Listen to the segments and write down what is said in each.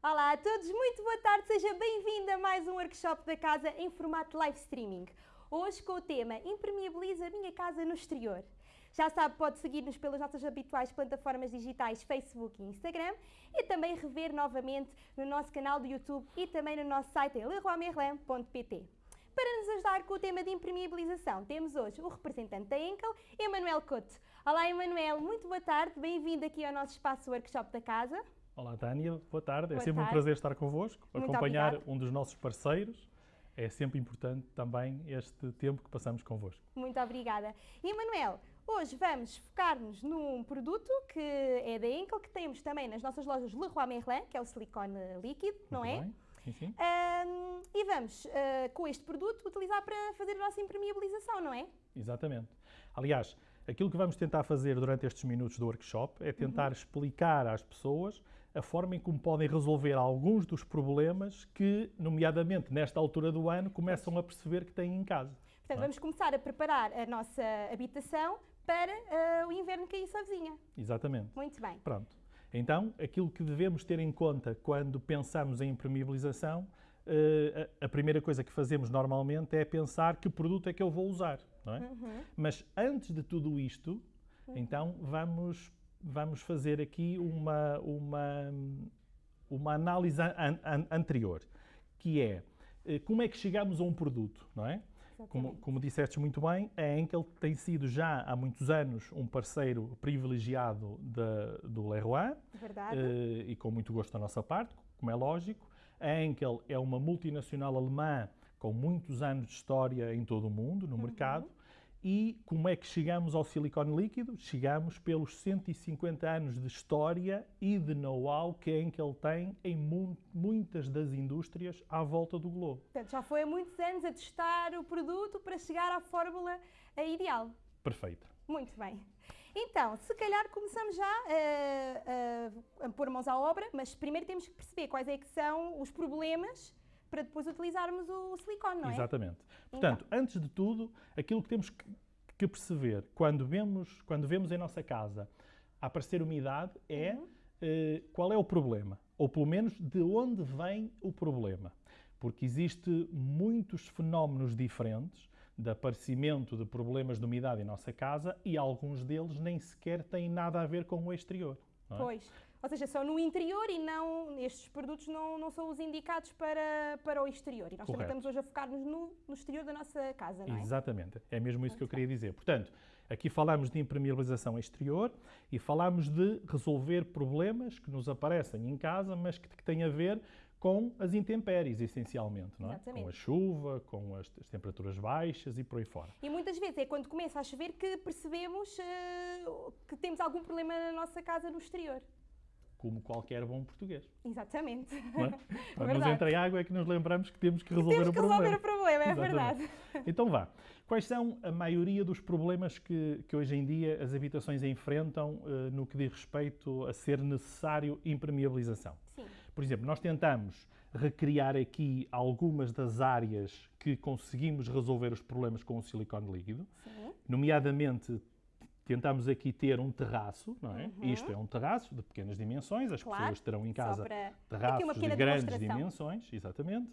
Olá a todos, muito boa tarde, seja bem-vindo a mais um workshop da casa em formato live streaming. Hoje com o tema Impermeabiliza a minha casa no exterior. Já sabe, pode seguir-nos pelas nossas habituais plataformas digitais Facebook e Instagram e também rever novamente no nosso canal do YouTube e também no nosso site em leroymerlin.pt. Para nos ajudar com o tema de impermeabilização, temos hoje o representante da Enkel, Emanuel Couto. Olá, Emanuel, muito boa tarde, bem-vindo aqui ao nosso espaço workshop da casa. Olá, Tânia, boa tarde. Boa é sempre tarde. um prazer estar convosco, Muito acompanhar obrigada. um dos nossos parceiros. É sempre importante também este tempo que passamos convosco. Muito obrigada. E Manuel, hoje vamos focar-nos num produto que é da Enkel, que temos também nas nossas lojas Leroy Merlin, que é o silicone líquido, não Muito é? bem? Sim, sim. Ahm, e vamos, ah, com este produto, utilizar para fazer a nossa impermeabilização, não é? Exatamente. Aliás, aquilo que vamos tentar fazer durante estes minutos do workshop é tentar explicar às pessoas a forma em como podem resolver alguns dos problemas que, nomeadamente nesta altura do ano, começam a perceber que têm em casa. Portanto, é? vamos começar a preparar a nossa habitação para ah, o inverno se avizinha. Exatamente. Muito bem. Pronto. Então, aquilo que devemos ter em conta quando pensamos em impermeabilização, eh, a a primeira coisa que fazemos normalmente é pensar que produto é que eu vou usar, não é? Mas antes de tudo isto, então vamos vamos fazer aqui uma uma uma análise an- an- anterior, que é eh, como é que chegamos a um produto, não é? Como, como disseste muito bem, a Enkel tem sido já há muitos anos um parceiro privilegiado da- do Leroy Verdade. eh, e com muito gosto da nossa parte, como é lógico. A Enkel é uma multinacional alemã com muitos anos de história em todo o mundo, no mercado. E como é que chegamos ao silicone líquido? Chegamos pelos 150 anos de história e de know-how que a Enkel tem em mu- muitas das indústrias à volta do globo. Portanto, já foi há muitos anos a testar o produto para chegar à fórmula ah, ideal. Perfeita. Muito bem. Então, se calhar começamos já eh, a, a pôr mãos à obra, mas primeiro temos que perceber quais é que são os problemas para depois utilizarmos o silicone, não é? Exatamente. Portanto, antes de tudo, aquilo que temos que, que perceber quando vemos, quando vemos em nossa casa aparecer umidade é Uhum. eh, qual é o problema, ou pelo menos de onde vem o problema. Porque existe muitos fenómenos diferentes de aparecimento de problemas de umidade em nossa casa e alguns deles nem sequer têm nada a ver com o exterior. é? Pois. Ou seja, são no interior e não, estes produtos não, não são os indicados para, para o exterior. E nós também Correto. estamos hoje a focar-nos no, no exterior da nossa casa, não é? Exatamente, é mesmo isso que eu queria dizer. Portanto, aqui falamos de impermeabilização exterior e falamos de resolver problemas que nos aparecem em casa, mas que, que têm a ver com as intempéries, essencialmente, não é? Exatamente. Com a chuva, com as, as temperaturas baixas e por aí fora. E muitas vezes é quando começa a chover que percebemos eh, que temos algum problema na nossa casa no exterior. Como qualquer bom português. Exatamente. É? Quando nos entra em água é que nos lembramos que temos que resolver Temos o que problema. resolver o problema, é Exatamente. verdade. Então vá. Quais são a maioria dos problemas que, que hoje em dia as habitações enfrentam eh, no que diz respeito a ser necessário impermeabilização? Sim. Por exemplo, nós tentamos recriar aqui algumas das áreas que conseguimos resolver os problemas com o silicone líquido, Sim. nomeadamente tentamos aqui ter um terraço, não é? Isto é um terraço de pequenas dimensões, as Uhum. Claro, pessoas terão em casa para- terraços de grandes dimensões, exatamente.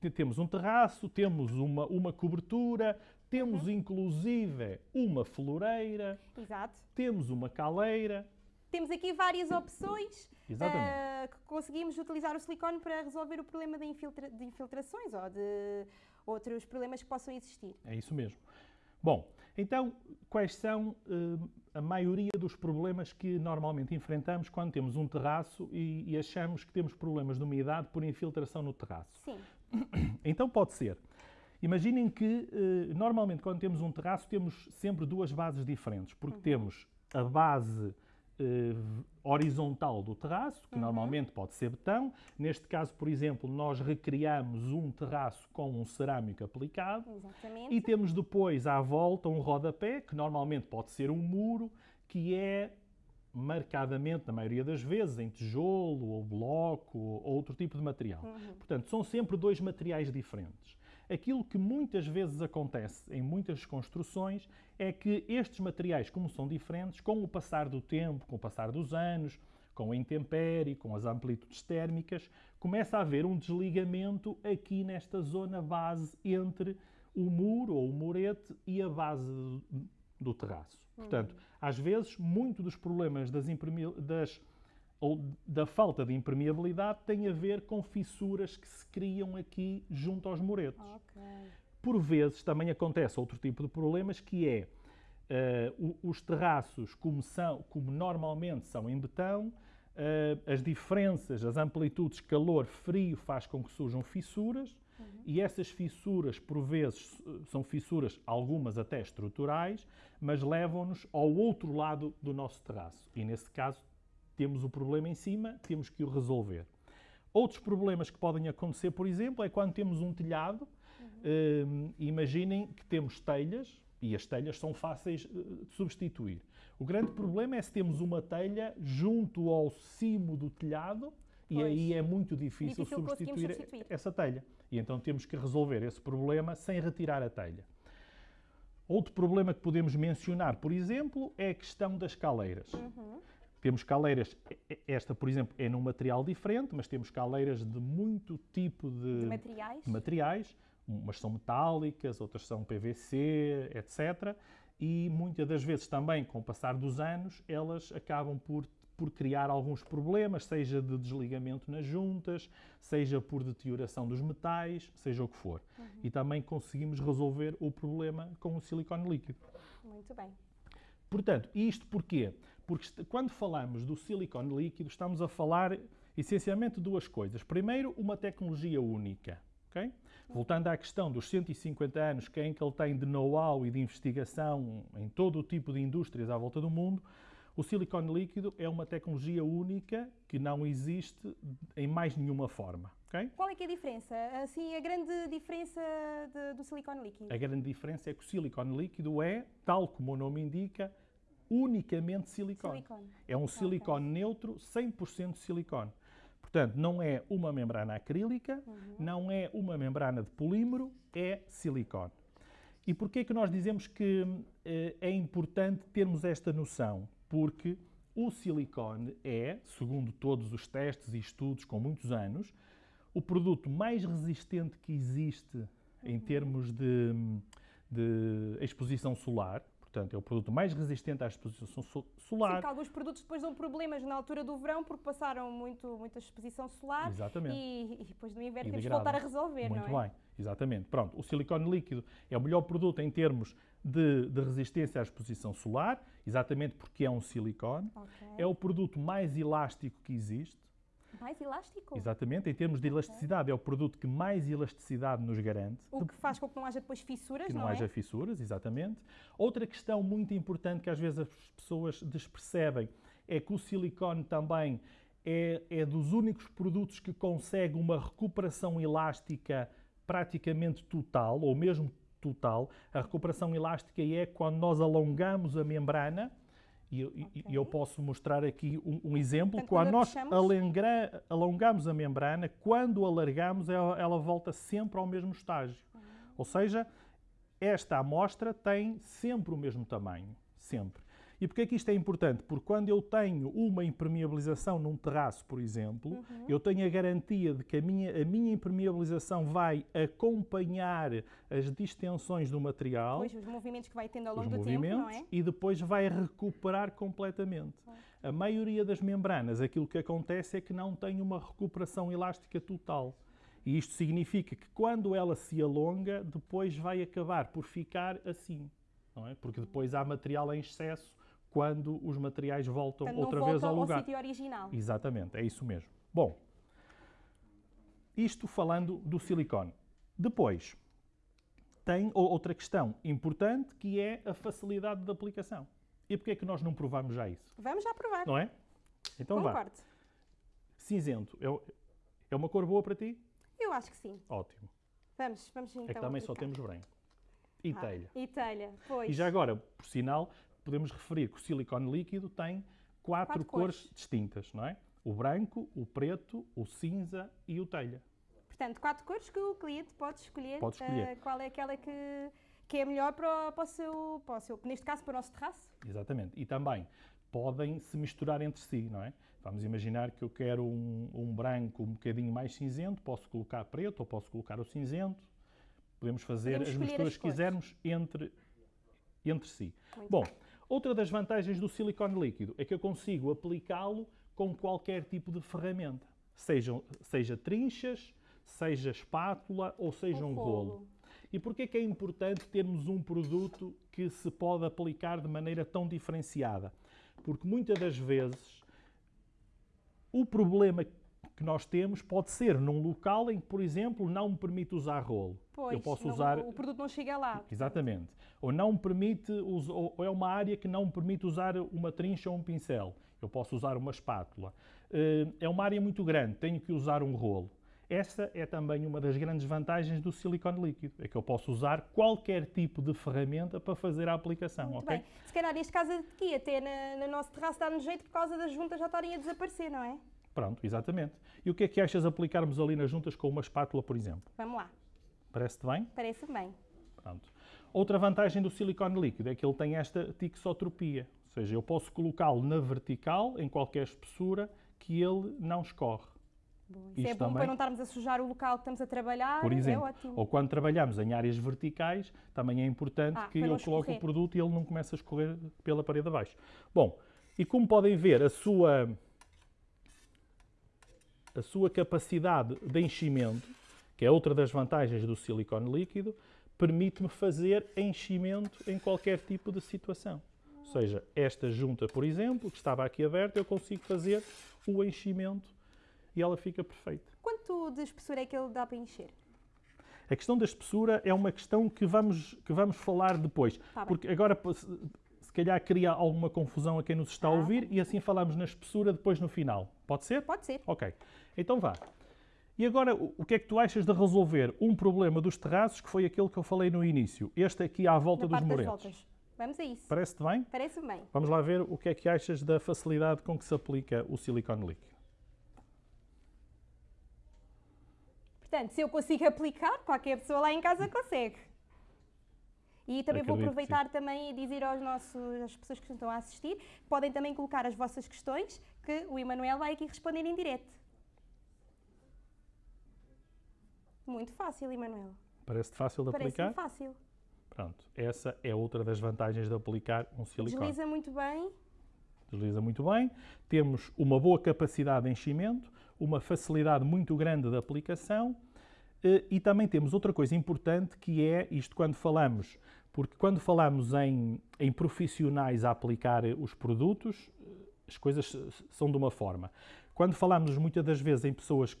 Te- Temos um terraço, temos uma, uma cobertura, temos Uhum. inclusive uma floreira, Exato. temos uma caleira, Temos aqui várias opções ah, que conseguimos utilizar o silicone para resolver o problema de, infiltra- de infiltrações ou de outros problemas que possam existir. É isso mesmo. Bom, então, quais são eh, a maioria dos problemas que normalmente enfrentamos quando temos um terraço e, e achamos que temos problemas de umidade por infiltração no terraço? Sim. Então pode ser. Imaginem que eh, normalmente quando temos um terraço temos sempre duas bases diferentes, porque temos a base eh, horizontal do terraço, que normalmente pode ser betão. Neste caso, por exemplo, nós recriamos um terraço com um cerâmico aplicado. Exatamente. E temos depois à volta um rodapé, que normalmente pode ser um muro, que é marcadamente, na maioria das vezes, em tijolo ou bloco ou outro tipo de material. Portanto, são sempre dois materiais diferentes. Aquilo que muitas vezes acontece em muitas construções é que estes materiais, como são diferentes, com o passar do tempo, com o passar dos anos, com a intempérie, com as amplitudes térmicas, começa a haver um desligamento aqui nesta zona base entre o muro ou o murete e a base do, terraço. Portanto, às vezes, muito dos problemas das, das ou da falta de impermeabilidade tem a ver com fissuras que se criam aqui junto aos muretos. Okay. Por vezes também acontece outro tipo de problemas que é uh, os terraços, como, são, como normalmente são em betão, uh, as diferenças, as amplitudes calor-frio faz com que surjam fissuras uhum. e essas fissuras, por vezes, são fissuras, algumas até estruturais, mas levam-nos ao outro lado do nosso terraço. E nesse caso temos o problema em cima, temos que o resolver. Outros problemas que podem acontecer, por exemplo, é quando temos um telhado. Uhum. imaginem que temos telhas e as telhas são fáceis uh, de substituir. O grande problema é se temos uma telha junto ao cimo do telhado pois. e aí é muito difícil, difícil substituir, substituir essa telha. E então temos que resolver esse problema sem retirar a telha. Outro problema que podemos mencionar, por exemplo, é a questão das caleiras. Uhum. Temos caleiras, esta, por exemplo, é num material diferente, mas temos caleiras de muito tipo de, de materiais. de materiais. Umas são metálicas, outras são PVC, etc. E muitas das vezes também, com o passar dos anos, elas acabam por, por criar alguns problemas, seja de desligamento nas juntas, seja por deterioração dos metais, seja o que for. Uhum. E também conseguimos resolver o problema com o silicone líquido. Muito bem. Portanto, isto porquê? Porque quando falamos do silicone líquido, estamos a falar essencialmente de duas coisas. Primeiro, uma tecnologia única. Okay? Voltando à questão dos 150 anos que, é em que ele tem de know-how e de investigação em todo o tipo de indústrias à volta do mundo, o silicone líquido é uma tecnologia única que não existe em mais nenhuma forma. Okay? Qual é é a diferença? Assim, a grande diferença de, do silicone líquido? A grande diferença é que o silicone líquido é, tal como o nome indica, unicamente silicone. silicone. É um silicone okay. neutro, 100% silicone. Portanto, não é uma membrana acrílica, uhum. não é uma membrana de polímero, é silicone. E porquê é que nós dizemos que eh, é importante termos esta noção? Porque o silicone é, segundo todos os testes e estudos com muitos anos, o produto mais resistente que existe uhum. em termos de, de exposição solar. Portanto, é o produto mais resistente à exposição solar. Sim, que alguns produtos depois dão problemas na altura do verão porque passaram muito, muita exposição solar. Exatamente. E, e depois no inverno temos que voltar a resolver, muito não é? bem, exatamente. Pronto, o silicone líquido é o melhor produto em termos de, de resistência à exposição solar, exatamente porque é um silicone. Okay. É o produto mais elástico que existe. Mais elástico? Exatamente, em termos de elasticidade, okay. é o produto que mais elasticidade nos garante. O que faz com que não haja depois fissuras, que não, não é? haja fissuras, exatamente. Outra questão muito importante que às vezes as pessoas despercebem é que o silicone também é, é dos únicos produtos que consegue uma recuperação elástica praticamente total, ou mesmo total. A recuperação elástica é quando nós alongamos a membrana e eu, okay. eu posso mostrar aqui um, um exemplo. Portanto, quando nós alengra, alongamos a membrana, quando alargamos, ela, ela volta sempre ao mesmo estágio. Uhum. Ou seja, esta amostra tem sempre o mesmo tamanho. Sempre. E porquê é que isto é importante? Porque quando eu tenho uma impermeabilização num terraço, por exemplo, uhum. eu tenho a garantia de que a minha, a minha impermeabilização vai acompanhar as distensões do material. Pois, os movimentos que vai tendo ao longo do tempo, não é? E depois vai recuperar completamente. A maioria das membranas, aquilo que acontece é que não tem uma recuperação elástica total. E isto significa que quando ela se alonga, depois vai acabar por ficar assim. Não é? Porque depois há material em excesso quando os materiais voltam Portanto, outra vez ao lugar. Ao sítio original. Exatamente, é isso mesmo. Bom, isto falando do silicone. Depois, tem outra questão importante que é a facilidade de aplicação. E porquê é que nós não provamos já isso? Vamos já provar. Não é? Então Concordo. vá. Cinzento, é, é uma cor boa para ti? Eu acho que sim. Ótimo. Vamos, vamos então É que também aplicar. só temos branco. E ah, telha. E telha, pois. E já agora, por sinal, podemos referir que o silicone líquido tem quatro, quatro cores. cores distintas, não é? O branco, o preto, o cinza e o telha. Portanto, quatro cores que o cliente pode escolher, pode escolher. Uh, qual é aquela que, que é melhor para o, para, o seu, para o seu, neste caso, para o nosso terraço. Exatamente. E também podem se misturar entre si, não é? Vamos imaginar que eu quero um, um branco um bocadinho mais cinzento, posso colocar preto ou posso colocar o cinzento. Podemos fazer Podemos as misturas as que quisermos entre, entre si. Muito Bom, outra das vantagens do silicone líquido é que eu consigo aplicá-lo com qualquer tipo de ferramenta. Seja, seja trinchas, seja espátula ou seja um rolo. E porquê que é importante termos um produto que se pode aplicar de maneira tão diferenciada? Porque muitas das vezes o problema que nós temos pode ser num local em que, por exemplo, não me permite usar rolo. Pois, eu posso não- usar o produto não chega lá. Exatamente. Ou não me permite, ou é uma área que não me permite usar uma trincha ou um pincel. Eu posso usar uma espátula. Eh, É uma área muito grande, tenho que usar um rolo. Essa é também uma das grandes vantagens do silicone líquido, é que eu posso usar qualquer tipo de ferramenta para fazer a aplicação, Muito ok? bem. Se calhar neste caso aqui, até na, no nosso terraço dá-nos jeito por causa das juntas já estarem a desaparecer, não é? Pronto, exatamente. E o que é que achas aplicarmos ali nas juntas com uma espátula, por exemplo? Vamos lá, Parece-te bem? parece bem. Pronto. Outra vantagem do silicone líquido é que ele tem esta tixotropia, ou seja, eu posso colocá-lo na vertical, em qualquer espessura, que ele não escorre. Bom, isso Isto é bom também. para não estarmos a sujar o local que estamos a trabalhar. Por exemplo, é ótimo. ou quando trabalhamos em áreas verticais, também é importante Ah, que eu coloque o produto e ele não comece a escorrer pela parede abaixo. Bom, e como podem ver, a sua, a sua capacidade de enchimento, que é outra das vantagens do silicone líquido, permite-me fazer enchimento em qualquer tipo de situação. Ou seja, esta junta, por exemplo, que estava aqui aberta, eu consigo fazer o enchimento e ela fica perfeita. Quanto de espessura é que ele dá para encher? A questão da espessura é uma questão que vamos, que vamos falar depois. Tá porque agora, calhar, cria alguma confusão a quem nos está a ouvir e assim falamos na espessura depois no final. Pode ser? Pode ser. Ok. Então vá. E agora, o que é que tu achas de resolver um problema dos terraços, que foi aquele que eu falei no início? Este aqui à volta Na dos parte das muretos. voltas. Vamos a isso. Parece-te bem? Parece bem. Vamos lá ver o que é que achas da facilidade com que se aplica o silicone líquido. Portanto, se eu consigo aplicar, qualquer pessoa lá em casa consegue. E também vou Acredito que aproveitar também e dizer aos nossos, às pessoas que estão a assistir, podem também colocar as vossas questões, que o Emanuel vai aqui responder em direto. Muito fácil, Emanuel. Parece-te fácil de aplicar? fácil. Pronto. Essa é outra das vantagens de aplicar um silicone. Desliza muito bem. desliza muito bem, temos uma boa capacidade de enchimento, uma facilidade muito grande de aplicação eh, e também temos outra coisa importante que é isto quando falamos, porque quando falamos em, em profissionais a aplicar os produtos, eh, as coisas são de uma forma. Quando falamos muitas das vezes em pessoas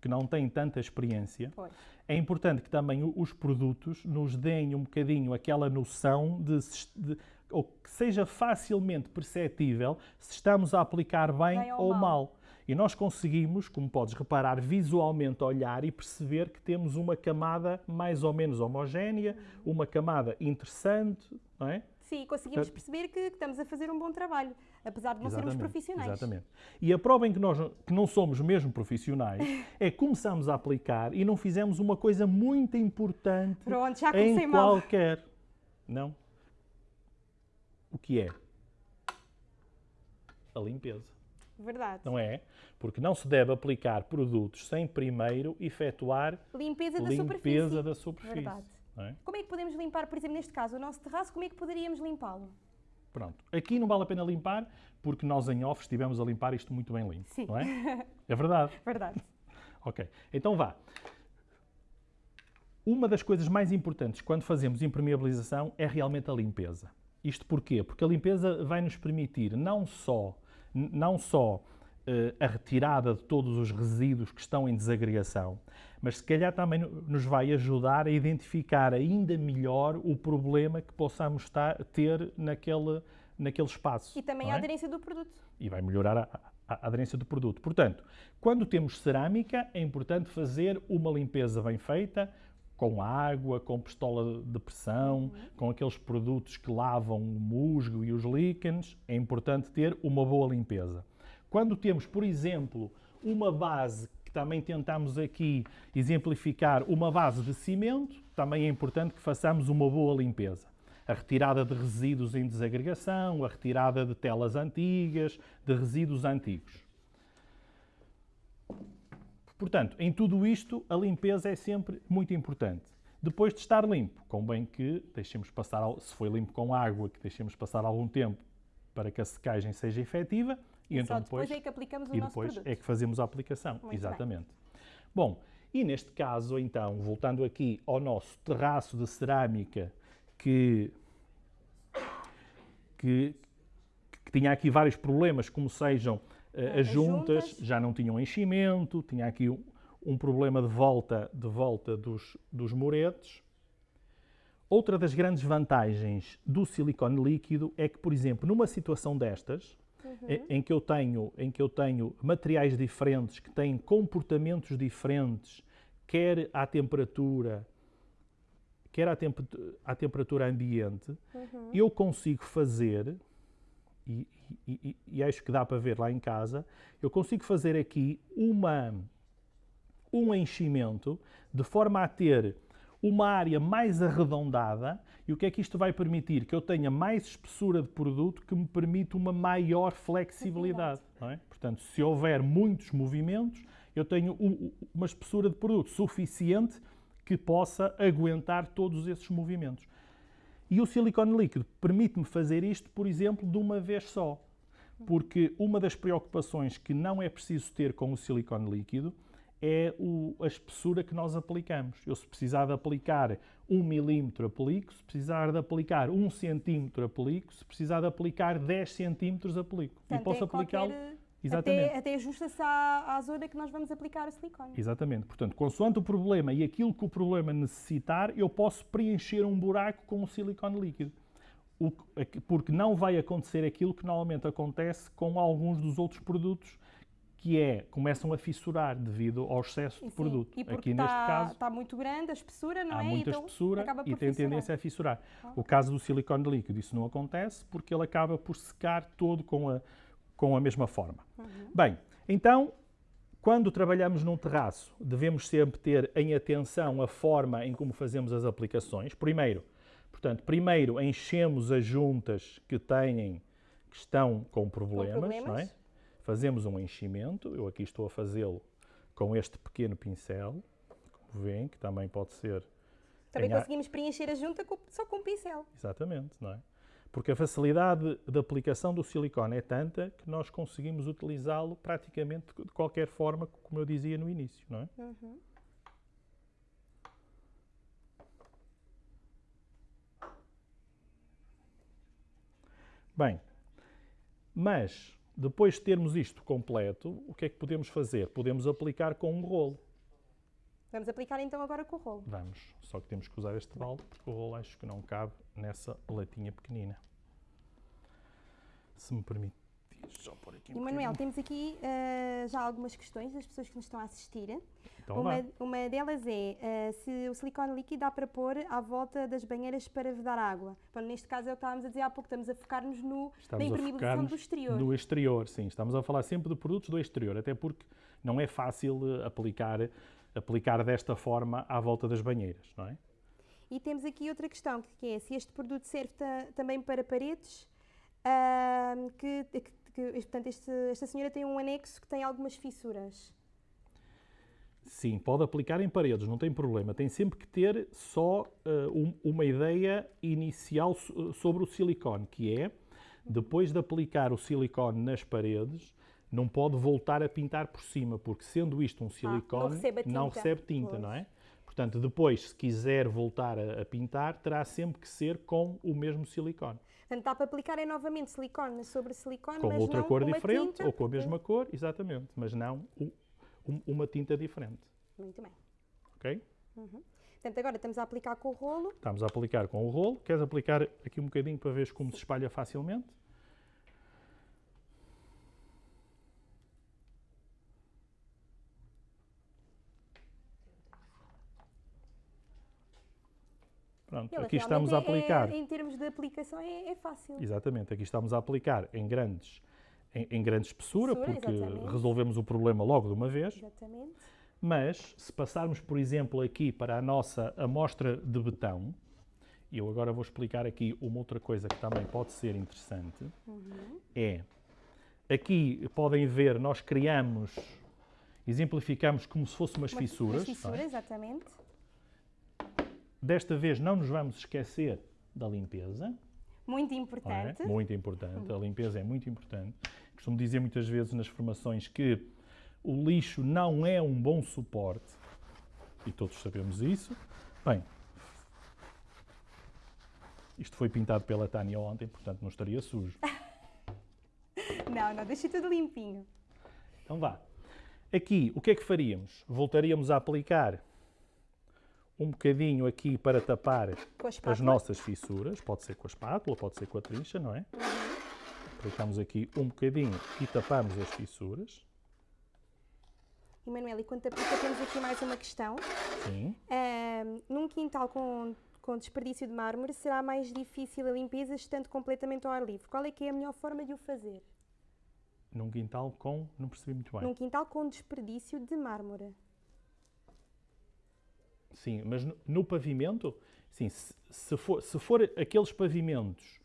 que não têm tanta experiência, Pois. é importante que também os produtos nos deem um bocadinho aquela noção de, de- ou que seja facilmente perceptível se estamos a aplicar bem, Bem ou ou mal. mal. E nós conseguimos, como podes reparar, visualmente olhar e perceber que temos uma camada mais ou menos homogénea, uma camada interessante, não é? Sim, conseguimos Portanto- perceber que, estamos a fazer um bom trabalho, apesar de não sermos profissionais. Exatamente. E a prova em que nós que não somos mesmo profissionais é que começamos a aplicar e não fizemos uma coisa muito importante Pronto, em mal. qualquer. Não? O que é? A limpeza. Verdade. Não é? Porque não se deve aplicar produtos sem primeiro efetuar Limpeza da limpeza superfície. da superfície. Verdade. é? Como é que podemos limpar, por exemplo, neste caso, o nosso terraço, como é que poderíamos limpá-lo? Pronto. Aqui não vale a pena limpar, porque nós em off estivemos a limpar isto muito bem limpo. Sim. Não é? É verdade. Verdade. Ok, então vá. Uma das coisas mais importantes quando fazemos impermeabilização é realmente a limpeza. Isto porquê? Porque a limpeza vai nos permitir não só, não só eh, a retirada de todos os resíduos que estão em desagregação, mas se calhar também no- nos vai ajudar a identificar ainda melhor o problema que possamos estar- ter naquele, naquele espaço. E também não a é? aderência do produto. e vai melhorar a- a aderência do produto. Portanto, quando temos cerâmica, é importante fazer uma limpeza bem feita, com água, com pistola de pressão, com aqueles produtos que lavam o musgo e os líquenes. É importante ter uma boa limpeza. Quando temos, por exemplo, uma base que também tentamos aqui exemplificar, uma base de cimento, também é importante que façamos uma boa limpeza. a retirada de resíduos em desagregação, a retirada de telas antigas, de resíduos antigos. Portanto, em tudo isto, a limpeza é sempre muito importante. Depois de estar limpo, convém que deixemos passar, se foi limpo com água, que deixemos passar algum tempo para que a secagem seja efetiva. E, e então depois, depois, é que aplicamos o e depois produto. é que fazemos a aplicação. Muito Exatamente. Bem. Bom, e neste caso, então, voltando aqui ao nosso terraço de cerâmica que, que, que tinha aqui vários problemas, como sejam as, juntas, juntas, já não tinham enchimento, tinha aqui um, um problema de volta, de volta dos, dos muretes. Outra das grandes vantagens do silicone líquido é que, por exemplo, numa situação destas, uhum. em, em, que eu tenho, em que eu tenho materiais diferentes, que têm comportamentos diferentes, quer à temperatura, quer à, temp à temperatura ambiente, uhum. eu consigo fazer, e, e, e, acho que dá para ver lá em casa, eu consigo fazer aqui uma, um enchimento de forma a ter uma área mais arredondada e o que é que isto vai permitir? Que eu tenha mais espessura de produto que me permite uma maior flexibilidade. É? Portanto, se houver muitos movimentos, eu tenho uma espessura de produto suficiente que possa aguentar todos esses movimentos. E o silicone líquido permite-me fazer isto, por exemplo, de uma vez só. Porque uma das preocupações que não é preciso ter com o silicone líquido é o, a espessura que nós aplicamos. Eu, se precisar de aplicar 1 milímetro, aplico. Se precisar de aplicar 1 centímetro, aplico. Se precisar de aplicar 10 centímetros, aplico. Portanto, e posso é aplicá-lo. Exatamente. Até, até ajusta-se à, à, zona que nós vamos aplicar o silicone. Exatamente. Portanto, consoante o problema e aquilo que o problema necessitar, eu posso preencher um buraco com o silicone líquido. O, porque não vai acontecer aquilo que normalmente acontece com alguns dos outros produtos que é, começam a fissurar devido ao excesso de produto. E Aqui está, neste caso está muito grande a espessura, não há é? muita então, espessura e tem tendência a fissurar. Ah. O caso do silicone líquido, isso não acontece porque ele acaba por secar todo com a, com a mesma forma. Uhum. Bem, então, quando trabalhamos num terraço, devemos sempre ter em atenção a forma em como fazemos as aplicações. Primeiro, portanto, primeiro enchemos as juntas que têm, que estão com problemas, com problemas. não é? Fazemos um enchimento, eu aqui estou a fazê-lo com este pequeno pincel, como veem, que também pode ser... Também conseguimos preencher a junta só com um pincel. Exatamente, não é? Porque a facilidade de aplicação do silicone é tanta que nós conseguimos utilizá-lo praticamente de qualquer forma, como eu dizia no início, não é? Uhum. Bem, mas depois de termos isto completo, o que é que podemos fazer? Podemos aplicar com um rolo. Vamos aplicar então agora com o rolo. Vamos, só que temos que usar este balde porque o rolo acho que não cabe nessa latinha pequenina. Se me permite só pôr aqui um E Manuel, temos aqui uh, já algumas questões das pessoas que nos estão a assistir. Então uma, uma delas é uh, se o silicone líquido dá para pôr à volta das banheiras para vedar água. Bom, neste caso é o que estávamos a dizer há pouco, estamos a focar-nos no, na impermeabilização do exterior. No exterior, sim. Estamos a falar sempre de produtos do exterior, até porque não é fácil eh, aplicar, aplicar desta forma à volta das banheiras, não é? E temos aqui outra questão, que é se este produto serve também para paredes, uh, que, que que portanto, este, esta senhora tem um anexo que tem algumas fissuras. Sim, pode aplicar em paredes, não tem problema. Tem sempre que ter só uh, um, uma ideia inicial sobre o silicone, que é, depois de aplicar o silicone nas paredes, não pode voltar a pintar por cima, porque sendo isto um silicone, ah, não recebe tinta, não, recebe tinta não é? Portanto, depois, se quiser voltar a, a pintar, terá sempre que ser com o mesmo silicone. Portanto, dá para aplicar é novamente silicone sobre silicone, com mas outra não cor diferente tinta, ou com a mesma cor, exatamente, mas não um, uma tinta diferente. Muito bem. Ok? Uhum. Portanto, agora estamos a aplicar com o rolo. Estamos a aplicar com o rolo. Queres aplicar aqui um bocadinho para ver como se espalha facilmente? Pronto, aqui estamos a aplicar. É, em termos de aplicação é, é, fácil. Exatamente, aqui estamos a aplicar em grandes, em, em grande espessura, espessura porque exatamente. resolvemos o problema logo de uma vez. Exatamente. Mas, se passarmos, por exemplo, aqui para a nossa amostra de betão, e eu agora vou explicar aqui uma outra coisa que também pode ser interessante, é, aqui podem ver, nós criamos, exemplificamos como se fossem umas Uma- fissuras. Umas não é? fissuras, exatamente. Desta vez não nos vamos esquecer da limpeza. Muito é? importante. Muito importante. A limpeza é muito importante. Costumo dizer muitas vezes nas formações que o lixo não é um bom suporte. E todos sabemos isso. Bem, isto foi pintado pela Tânia ontem, portanto não estaria sujo. Não, não, deixa tudo limpinho. Então vá. Aqui, o que é que faríamos? Voltaríamos a aplicar um bocadinho aqui para tapar as nossas fissuras. Pode ser com a espátula, pode ser com a trincha, não é? Aplicamos aqui um bocadinho e tapamos as fissuras. Emanuel, e quanto aplica, temos aqui mais uma questão. Sim. Num quintal com, com desperdício de mármore, será mais difícil a limpeza estando completamente ao ar livre. Qual é que é a melhor forma de o fazer? Num quintal com... Não percebi muito bem. Num quintal com desperdício de mármore. Sim, mas no, no pavimento, sim, se, se for, se for aqueles pavimentos,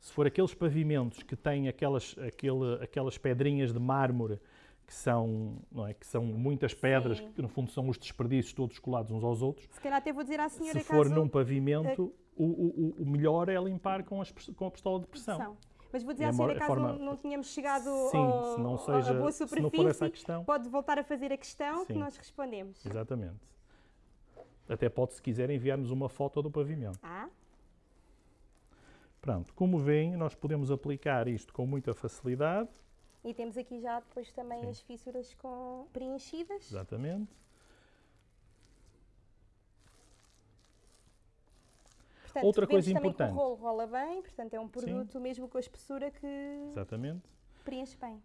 se for aqueles pavimentos que têm aquelas, aquele, aquelas pedrinhas de mármore que são, não é, que são muitas pedras, Sim. que no fundo são os desperdícios todos colados uns aos outros, Se calhar até vou dizer à senhora se for num pavimento, o, o, o- o melhor é limpar com, as, com a pistola de pressão. São. Mas vou dizer É à a senhora, a caso forma- não, tínhamos chegado Sim, ao, se não seja, boa se não superfície, for essa a questão. pode voltar a fazer a questão que Sim. nós respondemos. Exatamente. Até pode, se quiser, enviar-nos uma foto do pavimento. Ah, Pronto, como veem, nós podemos aplicar isto com muita facilidade. e temos aqui já depois também Sim. as fissuras com preenchidas. Exatamente. Portanto, Outra coisa importante. o rolo rola bem, portanto é um produto mesmo com a espessura que Exatamente. preenche bem.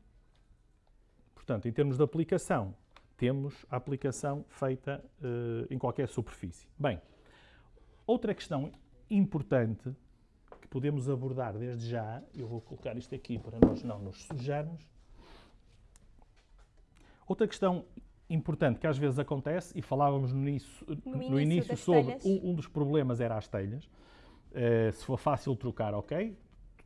Portanto, em termos de aplicação, temos a aplicação feita eh, em qualquer superfície. Bem, outra questão importante que podemos abordar desde já, eu vou colocar isto aqui para nós não nos sujarmos. Outra questão importante que às vezes acontece, e falávamos no início, No no início início sobre um, um dos problemas era as telhas. Eh, se for fácil trocar, ok,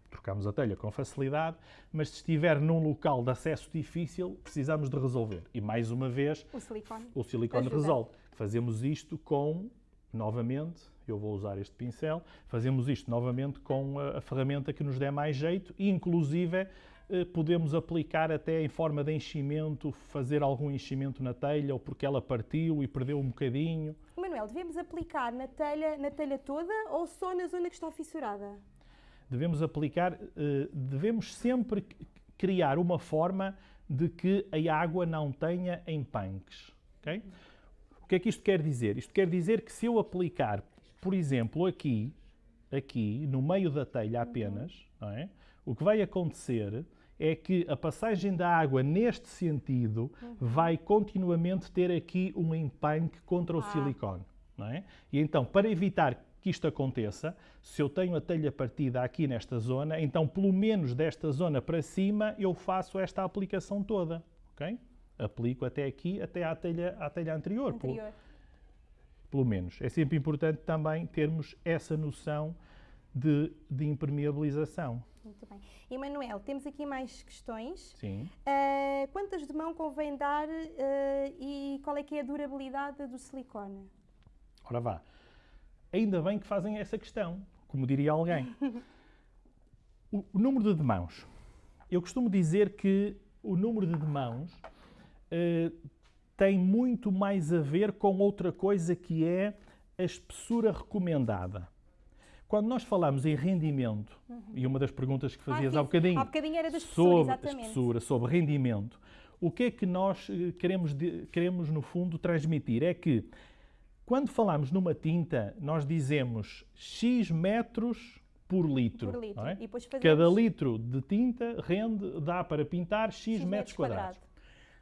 trocamos a telha com facilidade, mas se estiver num local de acesso difícil, precisamos de resolver. E mais uma vez, O silicone. o silicone resolve. Fazemos isto com, novamente, eu vou usar este pincel, fazemos isto novamente com a, a ferramenta que nos der mais jeito e, inclusive, eh, podemos aplicar até em forma de enchimento, fazer algum enchimento na telha ou porque ela partiu e perdeu um bocadinho. Manuel, devemos aplicar na telha, na telha toda ou só na zona que está fissurada? Devemos aplicar, eh, devemos sempre criar uma forma de que a água não tenha empanques. ok? O que é que isto quer dizer? Isto quer dizer que se eu aplicar, por exemplo, aqui, aqui, no meio da telha apenas, é? o que vai acontecer é que a passagem da água neste sentido vai continuamente ter aqui um empanque contra o Ah. silicone. É? E então, para evitar que isto aconteça, se eu tenho a telha partida aqui nesta zona, então pelo menos desta zona para cima eu faço esta aplicação toda. ok? Aplico até aqui, até à telha, à telha anterior, pelo- Anterior. pelo menos. É sempre importante também termos essa noção de, de impermeabilização. Muito bem. E Manuel, temos aqui mais questões. Sim. Ah, quantas de mão convém dar ah, e qual é que é a durabilidade do silicone? Ora vá. Ainda bem que fazem essa questão, como diria alguém. O, o número de demãos. Eu costumo dizer que o número de demãos eh, tem muito mais a ver com outra coisa que é a espessura recomendada. Quando nós falamos em rendimento, e uma das perguntas que fazias sim, há bocadinho, Há bocadinho era da espessura, sobre exatamente. espessura, sobre rendimento, o que é que nós eh, queremos, queremos, no fundo, transmitir? É que, quando falamos numa tinta, nós dizemos X metros por litro. Por litro. é? Fazemos Cada litro de tinta rende, dá para pintar X, X metros quadrados.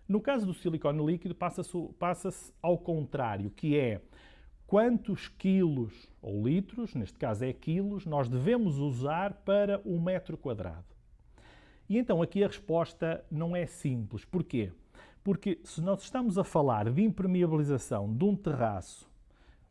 No caso do silicone líquido, passa-se passa-se ao contrário, que é quantos quilos ou litros, neste caso é quilos, nós devemos usar para um metro quadrado. E então aqui a resposta não é simples. Porquê? Porque se nós estamos a falar de impermeabilização de um terraço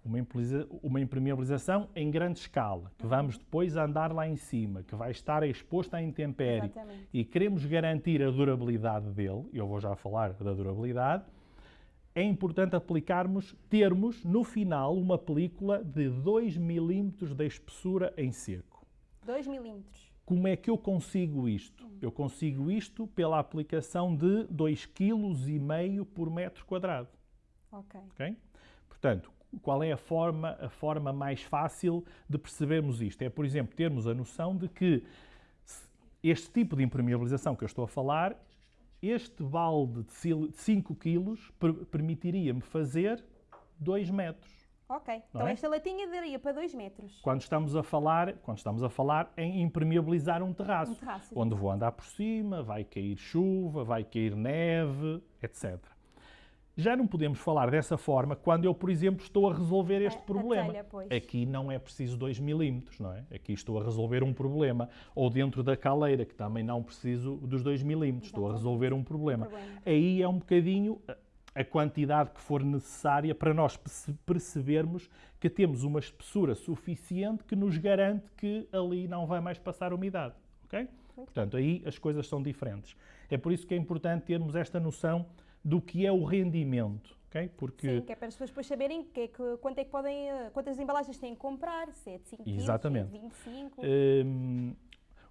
uma, impermeabilização em grande escala, que vamos depois andar lá em cima, que vai estar exposto à intempérie Exatamente. e queremos garantir a durabilidade dele, eu vou já falar da durabilidade, é importante aplicarmos, termos no final uma película de 2 milímetros de espessura em seco. 2 milímetros. Como é que eu consigo isto? Eu consigo isto pela aplicação de 2,5 kg por metro quadrado. Ok. ok? Portanto, qual é a forma, a forma mais fácil de percebermos isto? É, por exemplo, termos a noção de que este tipo de impermeabilização que eu estou a falar, este balde de 5 kg permitiria-me fazer 2 metros. Ok, então é? esta latinha daria para 2 metros. Quando estamos a falar, quando estamos a falar em impermeabilizar um terraço, Um terraço, onde vou andar por cima, vai cair chuva, vai cair neve, etc. Já não podemos falar dessa forma quando eu, por exemplo, estou a resolver este A- a problema. telha, pois. Aqui não é preciso 2 milímetros, não é? Aqui estou a resolver um problema. Ou dentro da caleira, que também não preciso dos 2 milímetros, estou a resolver um problema. Problema. Aí é um bocadinho a- a quantidade que for necessária para nós perce- percebermos que temos uma espessura suficiente que nos garante que ali não vai mais passar umidade. ok? Portanto, aí as coisas são diferentes. É por isso que é importante termos esta noção do que é o rendimento. ok? Porque Sim, que é para as pessoas depois saberem que é que, quanto é que podem, eh, quantas embalagens têm que comprar, se é de 5 quilos, se é Exatamente. de 25. Hum,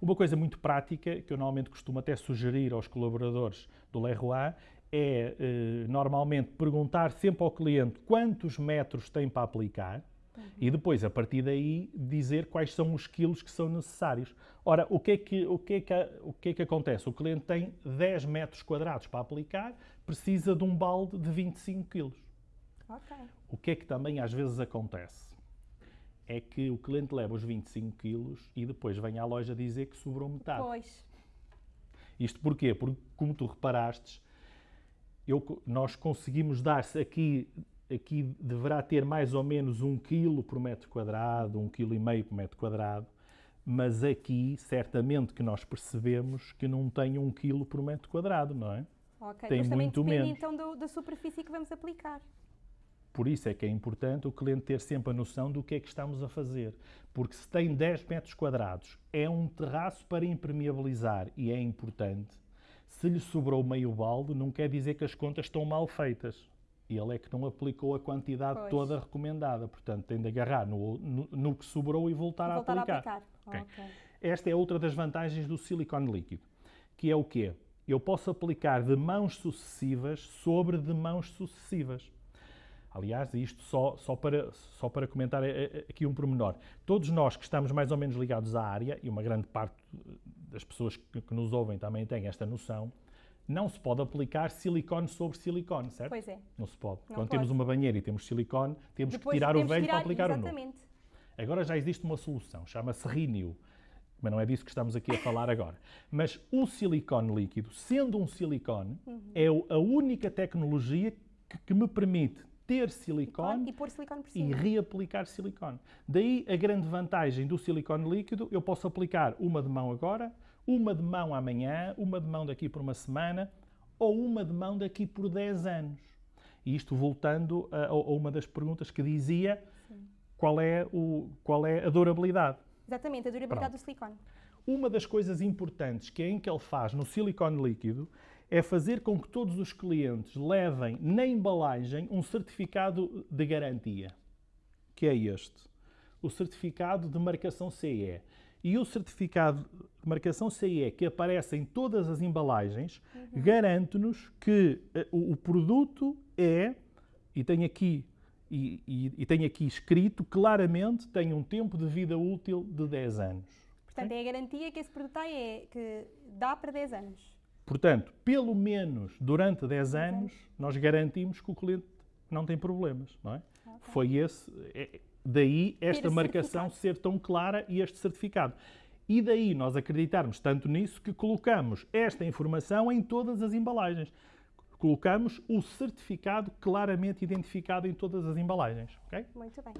uma coisa muito prática, que eu normalmente costumo até sugerir aos colaboradores do Leroy, é eh, normalmente perguntar sempre ao cliente quantos metros tem para aplicar e depois, a partir daí, dizer quais são os quilos que são necessários. Ora, o que, é que, o, que é que, o que é que acontece? O cliente tem 10 metros quadrados para aplicar, precisa de um balde de 25 quilos. Ok. O que é que também às vezes acontece? É que o cliente leva os 25 quilos e depois vem à loja dizer que sobrou metade. Pois. Isto porquê? Porque, como tu reparastes, eu nós conseguimos dar aqui, aqui deverá ter mais ou menos 1 kg por metro quadrado, 1,5 kg por metro quadrado, mas aqui certamente que nós percebemos que não tem 1 kg por metro quadrado, não é? Ok. Tem Mas também muito depende menos. então do- da superfície que vamos aplicar. Por isso é que é importante o cliente ter sempre a noção do que é que estamos a fazer. Porque se tem 10 metros quadrados, é um terraço para impermeabilizar e é importante. Se lhe sobrou meio balde, não quer dizer que as contas estão mal feitas. Ele é que não aplicou a quantidade Pois. toda recomendada. Portanto, tem de agarrar no, no- no que sobrou e voltar, Voltar a a aplicar. aplicar. Ok. Ok. Esta é outra das vantagens do silicone líquido, que é o quê? Eu posso aplicar de mãos sucessivas sobre de mãos sucessivas. Aliás, isto só, só, para, só para comentar eh, eh, aqui um pormenor. Todos nós que estamos mais ou menos ligados à área, e uma grande parte das pessoas que, que nos ouvem também têm esta noção, não se pode aplicar silicone sobre silicone, certo? Pois é. Não se pode. Não Quando pode. temos uma banheira e temos silicone, temos Depois que tirar o temos que velho para tirar- aplicar o novo. Exatamente. Agora já existe uma solução, chama-se Renew. Mas não é disso que estamos aqui a falar agora. Mas o silicone líquido, sendo um silicone, Uhum. é o- a única tecnologia que, que me permite ter silicone E pôr silicone por e cima. reaplicar silicone. Daí a grande vantagem do silicone líquido, eu posso aplicar uma de mão agora, uma de mão amanhã, uma de mão daqui por uma semana ou uma de mão daqui por 10 anos. E isto voltando a, a uma das perguntas que dizia qual é, o, qual é a durabilidade. Exatamente, a durabilidade Pronto. do silicone. Uma das coisas importantes que a Inkel faz no silicone líquido é fazer com que todos os clientes levem na embalagem um certificado de garantia, que é este, o certificado de marcação CE. E o certificado de marcação CE que aparece em todas as embalagens garante-nos que eh, o, produto é, e tem aqui e, e, e tem aqui escrito claramente, tem um tempo de vida útil de 10 anos. Portanto, é a garantia que esse produto tem, é que dá para 10 anos. Portanto, pelo menos durante 10 anos, nós garantimos que o cliente não tem problemas, não é? Foi esse, é- daí esta marcação ser tão clara e este certificado. E daí nós acreditarmos tanto nisso que colocamos esta informação em todas as embalagens. Colocamos o certificado claramente identificado em todas as embalagens, ok? Muito bem.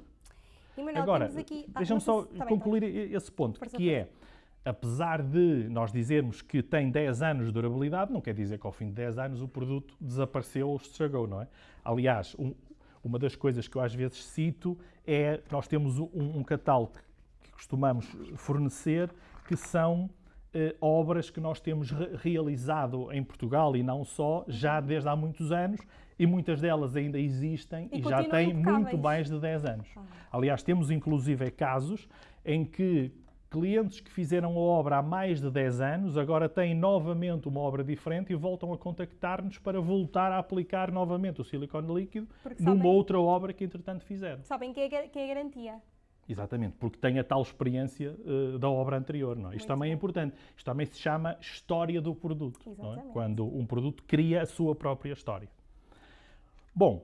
E Manuel, Agora, temos aqui... ah, deixa-me só tá concluir bem. esse ponto, que é, apesar de nós dizermos que tem 10 anos de durabilidade, não quer dizer que ao fim de 10 anos o produto desapareceu ou estragou, não é? Aliás, um- Uma das coisas que eu às vezes cito é nós temos um, um catálogo que costumamos fornecer que são eh, obras que nós temos re realizado em Portugal e não só, já desde há muitos anos, e muitas delas ainda existem e, E já têm muito mais de 10 anos. Ah. Aliás, temos inclusive casos em que clientes que fizeram a obra há mais de 10 anos agora têm novamente uma obra diferente e voltam a contactar-nos para voltar a aplicar novamente o silicone líquido Porque numa sabem- outra obra que entretanto fizeram. Sabem que é, que é garantia. Exatamente, porque tem a tal experiência eh, da obra anterior. Não é? Isto Muito também é bem. importante. Isto também se chama história do produto. é? Exatamente. Quando um produto cria a sua própria história. Bom,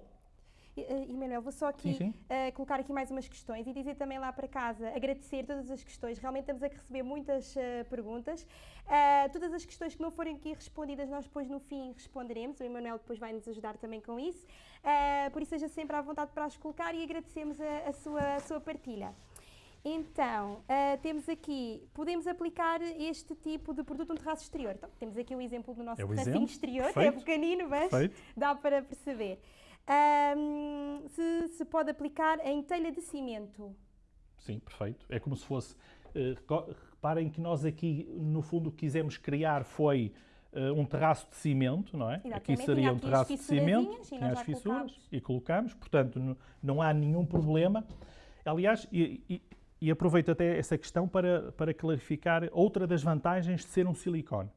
E, eh, E Manuel, vou só aqui Sim, sim. eh, colocar aqui mais umas questões e dizer também lá para casa, agradecer todas as questões. Realmente estamos a receber muitas eh, perguntas. Ah, todas as questões que não forem aqui respondidas, nós depois no fim responderemos. O Emanuel depois vai nos ajudar também com isso. Por isso, seja sempre à vontade para as colocar e agradecemos a, a sua, a sua partilha. Então, ah, temos aqui, podemos aplicar este tipo de produto no terraço exterior. Então, temos aqui o exemplo do nosso É terracinho exterior, é perfeito. pequenino, mas Perfeito. dá para perceber. Ahm, se se pode aplicar em telha de cimento. Sim, perfeito. É como se fosse. reco- reparem que nós aqui, no fundo, o que quisemos criar foi eh, um terraço de cimento, não é? Aqui Exatamente, seria tinha um aqui terraço de cimento, tinha as fissuras colocámos. e colocamos, portanto, n- não há nenhum problema. Aliás, e, e- e aproveito até essa questão para, para clarificar outra das vantagens de ser um silicone.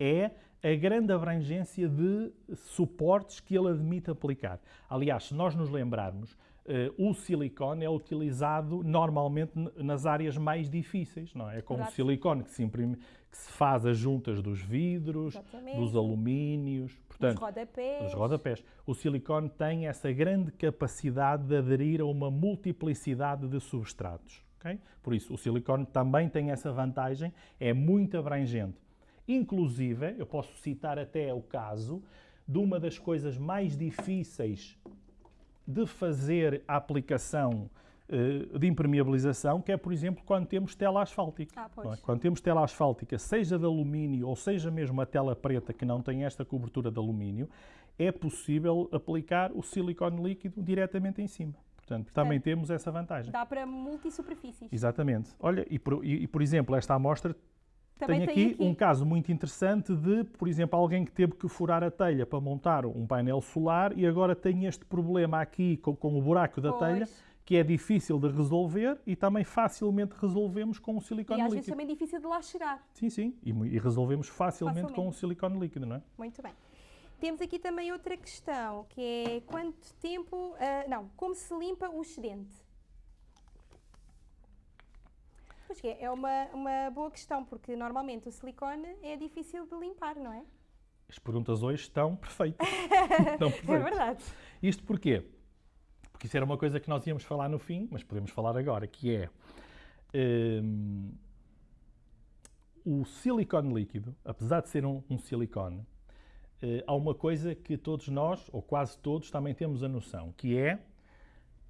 É a grande abrangência de suportes que ele admite aplicar. Aliás, se nós nos lembrarmos, eh, o silicone é utilizado normalmente nas áreas mais difíceis, não é? É como o silicone que se, imprime, que se faz as juntas dos vidros, Exatamente. dos alumínios, Os portanto, rodapés. os rodapés. O silicone tem essa grande capacidade de aderir a uma multiplicidade de substratos. ok? Por isso, o silicone também tem essa vantagem, é muito abrangente. Inclusive, eu posso citar até o caso de uma das coisas mais difíceis de fazer a aplicação eh, de impermeabilização, que é, por exemplo, quando temos tela asfáltica. Ah, é? Quando temos tela asfáltica, seja de alumínio ou seja mesmo a tela preta que não tem esta cobertura de alumínio, é possível aplicar o silicone líquido diretamente em cima. Portanto, também temos essa vantagem. Dá para multisuperfícies. Exatamente. Olha, e por, e- e, por exemplo, esta amostra Também tem aqui, um caso muito interessante de, por exemplo, alguém que teve que furar a telha para montar um painel solar e agora tem este problema aqui com, com o buraco da Pois. telha, que é difícil de resolver e também facilmente resolvemos com o E silicone às vezes líquido. também é difícil de lá chegar. Sim, sim, e, e resolvemos facilmente, com o Facilmente. silicone líquido, não é? Muito bem. Temos aqui também outra questão, que é quanto tempo... ah, não, como se limpa o excedente? Pois que é, é uma, uma boa questão, porque normalmente o silicone é difícil de limpar, não é? As perguntas hoje estão perfeitas. estão É perfeitas. verdade. Isto porquê? Porque isso era uma coisa que nós íamos falar no fim, mas podemos falar agora, que é hum, o silicone líquido, apesar de ser um, um silicone, eh, há uma coisa que todos nós, ou quase todos, também temos a noção, que é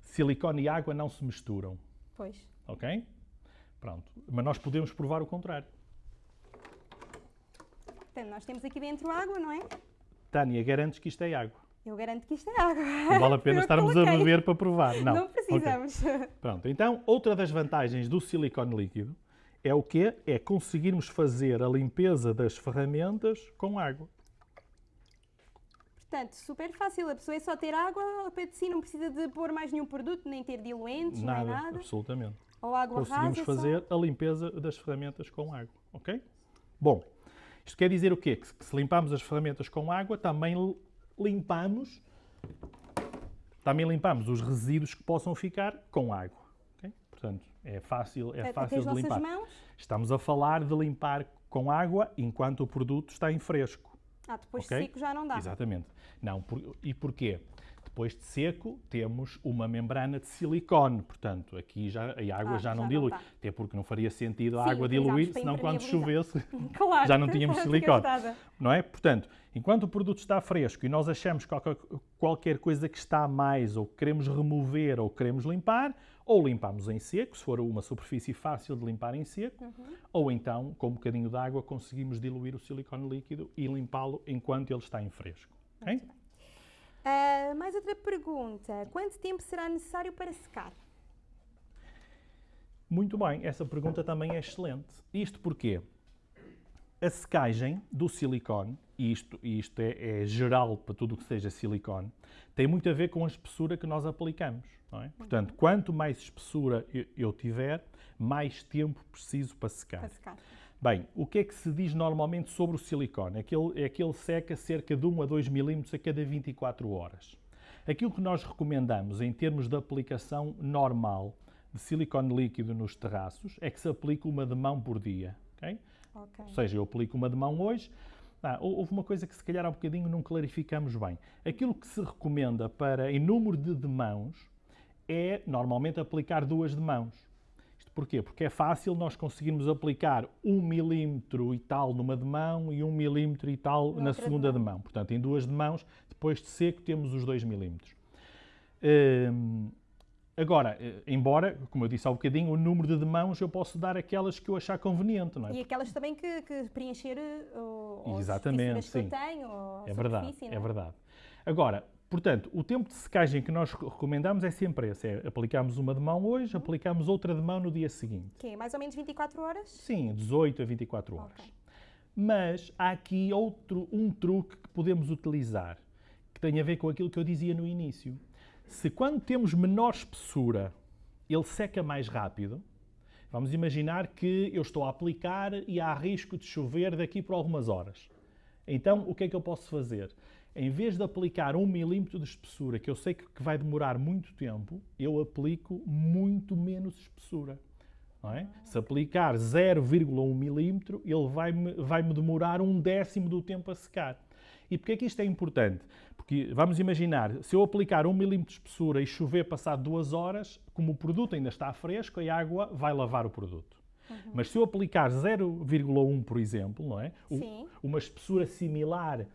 silicone e água não se misturam, Pois. ok? Pronto. Mas nós podemos provar o contrário. Portanto, nós temos aqui dentro água, não é? Tânia, garantes que isto é água. Eu garanto que isto é água. Não vale a pena estarmos a beber para provar. Não, Não precisamos. Pronto, então outra das vantagens do silicone líquido é o quê? É conseguirmos fazer a limpeza das ferramentas com água. Portanto, super fácil. A pessoa é só ter água ao pé de si, não precisa de pôr mais nenhum produto, nem ter diluentes, nem Nada, nada. absolutamente. Ou água Conseguimos rasa. fazer a limpeza das ferramentas com água, ok? Bom, isto quer dizer o quê? Que se limpamos as ferramentas com água, também limpamos, também limpamos os resíduos que possam ficar com água, ok? Portanto, é fácil, Só, é fácil de limpar. mãos. Estamos a falar de limpar com água enquanto o produto está em fresco. Ah, depois Ok? de seco já não dá. Exatamente. Não, por- e porquê? Depois de seco, temos uma membrana de silicone, portanto, aqui já, a água Ah, já não já não dilui. dá. Até porque não faria sentido a Sim, água diluir, senão quando chovesse, Claro. já não tínhamos silicone. não é? Portanto, enquanto o produto está fresco e nós achamos qualquer, qualquer coisa que está mais, ou que queremos remover, ou queremos limpar, ou limpamos em seco, se for uma superfície fácil de limpar em seco, Uhum. ou então, com um bocadinho de água, conseguimos diluir o silicone líquido e limpá-lo enquanto ele está em fresco. ok? Ah, mais outra pergunta. Quanto tempo será necessário para secar? Muito bem, essa pergunta também é excelente. Isto porque a secagem do silicone, e isto, isto é, é geral para tudo o que seja silicone, tem muito a ver com a espessura que nós aplicamos. É? Portanto, quanto mais espessura eu, eu, tiver, mais tempo preciso para secar. Para secar. Bem, o que é que se diz normalmente sobre o silicone? É que ele, é que ele seca cerca de 1 a 2 milímetros a cada 24 horas. Aquilo que nós recomendamos em termos de aplicação normal de silicone líquido nos terraços é que se aplique uma de mão por dia. Okay? Ok. Ou seja, eu aplico uma de mão hoje. Ah, houve uma coisa que se calhar há um bocadinho não clarificamos bem. Aquilo que se recomenda para em número de demãos é normalmente aplicar duas de mãos. Isto porquê? Porque é fácil nós conseguirmos aplicar um milímetro e tal numa de mão e um milímetro e tal Na segunda de mão. Portanto, em duas de mãos, depois de seco, temos os dois milímetros. Hum, agora, eh, embora, como eu disse há um bocadinho, o número de demãos eu posso dar aquelas que eu achar conveniente, não é? E aquelas também que, que preencher uh, o, as Exatamente, fissuras que eu sim. tenho, ou É verdade, é não verdade. Agora, portanto, o tempo de secagem que nós recomendamos é sempre esse. É aplicamos uma de mão hoje, Uhum. aplicamos outra de mão no dia seguinte. Que é mais ou menos 24 horas? Sim, 18 a 24 horas. Mas há aqui outro, um truque que podemos utilizar, que tem a ver com aquilo que eu dizia no início. Se quando temos menor espessura, ele seca mais rápido, vamos imaginar que eu estou a aplicar e há risco de chover daqui por algumas horas. Então, o que é que eu posso fazer? Em vez de aplicar um milímetro de espessura, que eu sei que vai demorar muito tempo, eu aplico muito menos espessura. é? Se aplicar 0,1 milímetro, ele vai-me vai -me demorar um décimo do tempo a secar. E porquê é que isto é importante? Porque vamos imaginar, se eu aplicar um milímetro de espessura e chover passado duas horas, como o produto ainda está fresco, a água vai lavar o produto. Mas se eu aplicar 0,1, por exemplo, não é? O- uma espessura similar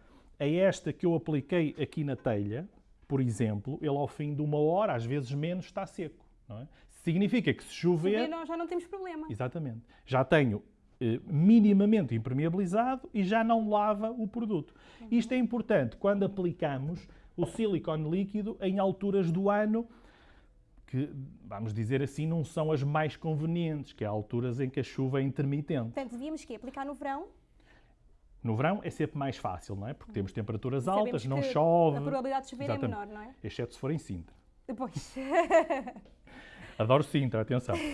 a esta que eu apliquei aqui na telha, por exemplo, ele ao fim de uma hora, às vezes menos, está seco. É? Significa que se chover, nós já não temos problema. Exatamente. Já tenho eh, minimamente impermeabilizado e já não lava o produto. Isto é importante quando aplicamos o silicone líquido em alturas do ano que, vamos dizer assim, não são as mais convenientes, que é alturas em que a chuva é intermitente. Portanto, devíamos que aplicar no verão. No verão é sempre mais fácil, não é? Porque temos temperaturas Sabemos altas, não chove, A probabilidade de chover Exatamente. é menor, não é? exceto se for em Sintra. Depois. Adoro Sintra, atenção.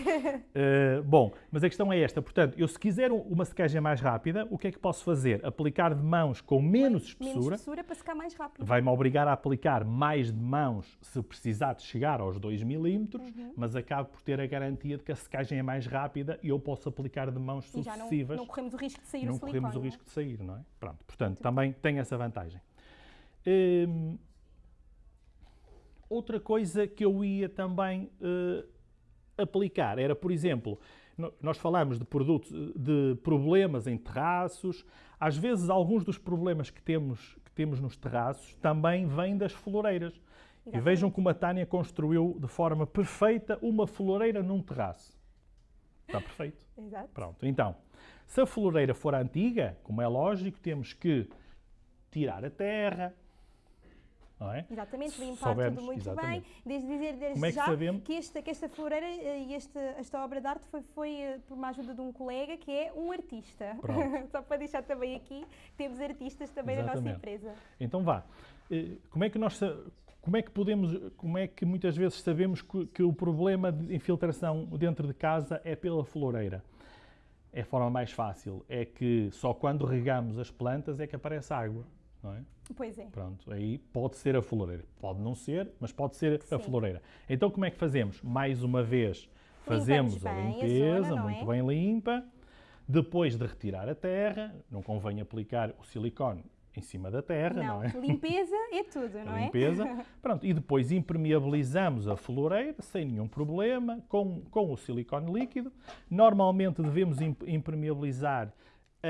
Eh, bom, mas a questão é esta. Portanto, eu se quiser um- uma secagem mais rápida, o que é que posso fazer? Aplicar de mãos com menos Menos espessura. espessura para secar mais rápido. Vai-me obrigar a aplicar mais de mãos se precisar de chegar aos 2 milímetros, Uhum. mas acabo por ter a garantia de que a secagem é mais rápida e eu posso aplicar de mãos E já não, sucessivas. não corremos o risco de sair não o silicone. corremos o não é? risco de sair, não é? Pronto, portanto, também tem essa vantagem. Hum, outra coisa que eu ia também eh, aplicar era, por exemplo, nós falamos de produtos, de problemas em terraços. Às vezes, alguns dos problemas que temos, que temos nos terraços também vêm das floreiras. E Exatamente. vejam como a Tânia construiu de forma perfeita uma floreira num terraço. Está perfeito. Exato. Pronto, então, se a floreira for antiga, como é lógico, temos que tirar a terra, não é? Exatamente, limpar soubermos, tudo muito exatamente. bem. Desde dizer desde Como é que já sabemos? que, esta, que esta floreira eh, e esta, esta obra de arte foi, foi eh, por uma ajuda de um colega que é um artista. Só para deixar também aqui, temos artistas também na nossa Exatamente. empresa. Então vá. Eh, Como é que nós como é que podemos, como é que muitas vezes sabemos que, que o problema de infiltração dentro de casa é pela floreira? É a forma mais fácil, é que só quando regamos as plantas é que aparece água, não é? Pois é. Pronto, aí pode ser a floreira. Pode não ser, mas pode ser a Sim. floreira. Então como é que fazemos? Mais uma vez, fazemos a bem a limpeza, zona, muito é? bem limpa. Depois de retirar a terra, não convém aplicar o silicone em cima da terra, não, Não, é? limpeza é tudo, não A é? limpeza. Pronto, e depois impermeabilizamos a floreira sem nenhum problema com, com o silicone líquido. Normalmente devemos im- impermeabilizar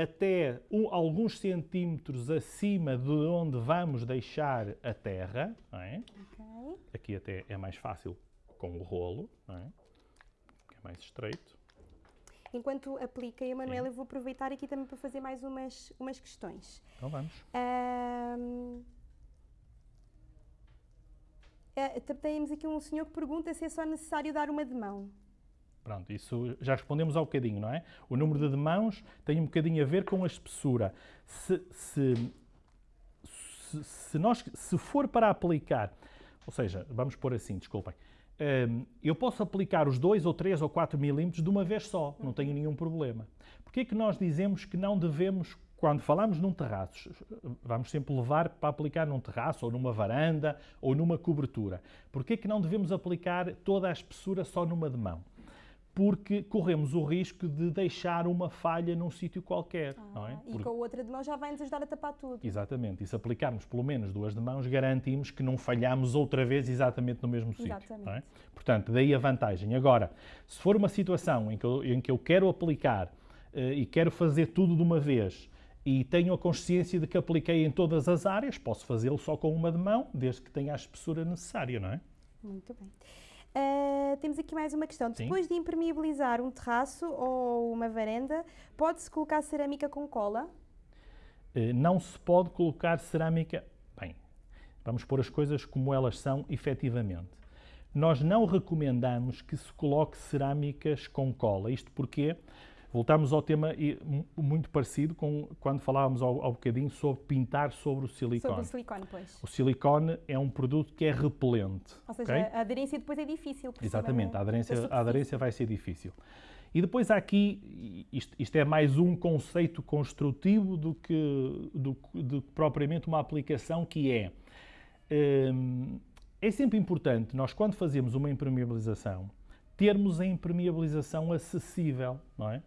até um- alguns centímetros acima de onde vamos deixar a terra. é? Ok. Aqui até é mais fácil com o rolo, é? É mais estreito. Enquanto aplica, Emanuela, eu vou aproveitar aqui também para fazer mais umas, umas questões. Então vamos. Ahm, Eh, temos aqui um senhor que pergunta se é só necessário dar uma de mão. Pronto, isso já respondemos há um bocadinho, não é? O número de demãos tem um bocadinho a ver com a espessura. Se, se, se, nós, se for para aplicar, ou seja, vamos pôr assim, desculpem, um, eu posso aplicar os 2 ou 3 ou 4 milímetros de uma vez só, não tenho nenhum problema. Porquê que nós dizemos que não devemos, quando falamos num terraço, vamos sempre levar para aplicar num terraço ou numa varanda ou numa cobertura? Porquê que não devemos aplicar toda a espessura só numa de mão? Porque corremos o risco de deixar uma falha num sítio qualquer. Ah, não é? E porque... com a outra de mão já vai nos ajudar a tapar tudo. Exatamente. E se aplicarmos pelo menos duas de mãos, garantimos que não falhamos outra vez exatamente no mesmo sítio. É? Portanto, daí a vantagem. Agora, se for uma situação em que eu, em que eu quero aplicar uh, e quero fazer tudo de uma vez e tenho a consciência de que apliquei em todas as áreas, posso fazê-lo só com uma de mão, desde que tenha a espessura necessária, não é? Muito bem. Uh, temos aqui mais uma questão. Sim. Depois de impermeabilizar um terraço ou uma varanda, pode-se colocar cerâmica com cola? Uh, não se pode colocar cerâmica. Bem, vamos pôr as coisas como elas são efetivamente. Nós não recomendamos que se coloque cerâmicas com cola. Isto porque Voltamos ao tema muito parecido com quando falávamos ao, ao bocadinho sobre pintar sobre o silicone. Sobre o silicone, pois. O silicone é um produto que é repelente. Ou seja, okay? a aderência depois é difícil. Exatamente, a aderência, a aderência vai ser difícil. E depois há aqui, isto, isto, é mais um conceito construtivo do que, do, do que propriamente uma aplicação que é, hum, é sempre importante nós quando fazemos uma impermeabilização termos a impermeabilização acessível, não é?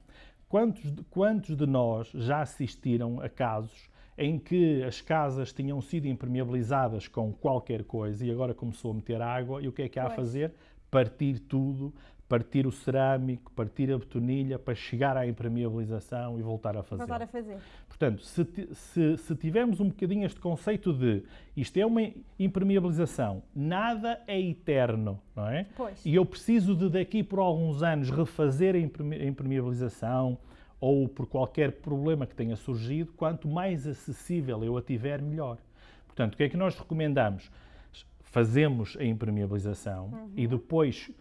Quantos, quantos de nós já assistiram a casos em que as casas tinham sido impermeabilizadas com qualquer coisa e agora começou a meter água e o que é que há pois. a fazer? Partir tudo, partir o cerâmico, partir a betonilha para chegar à impermeabilização e voltar a fazer. Voltar a fazer. Portanto, se, se, se, tivermos um bocadinho este conceito de isto é uma impermeabilização, nada é eterno, não é? Pois. E eu preciso de daqui por alguns anos refazer a impermeabilização ou por qualquer problema que tenha surgido, quanto mais acessível eu a tiver, melhor. Portanto, o que é que nós recomendamos? Fazemos a impermeabilização uhum. e depois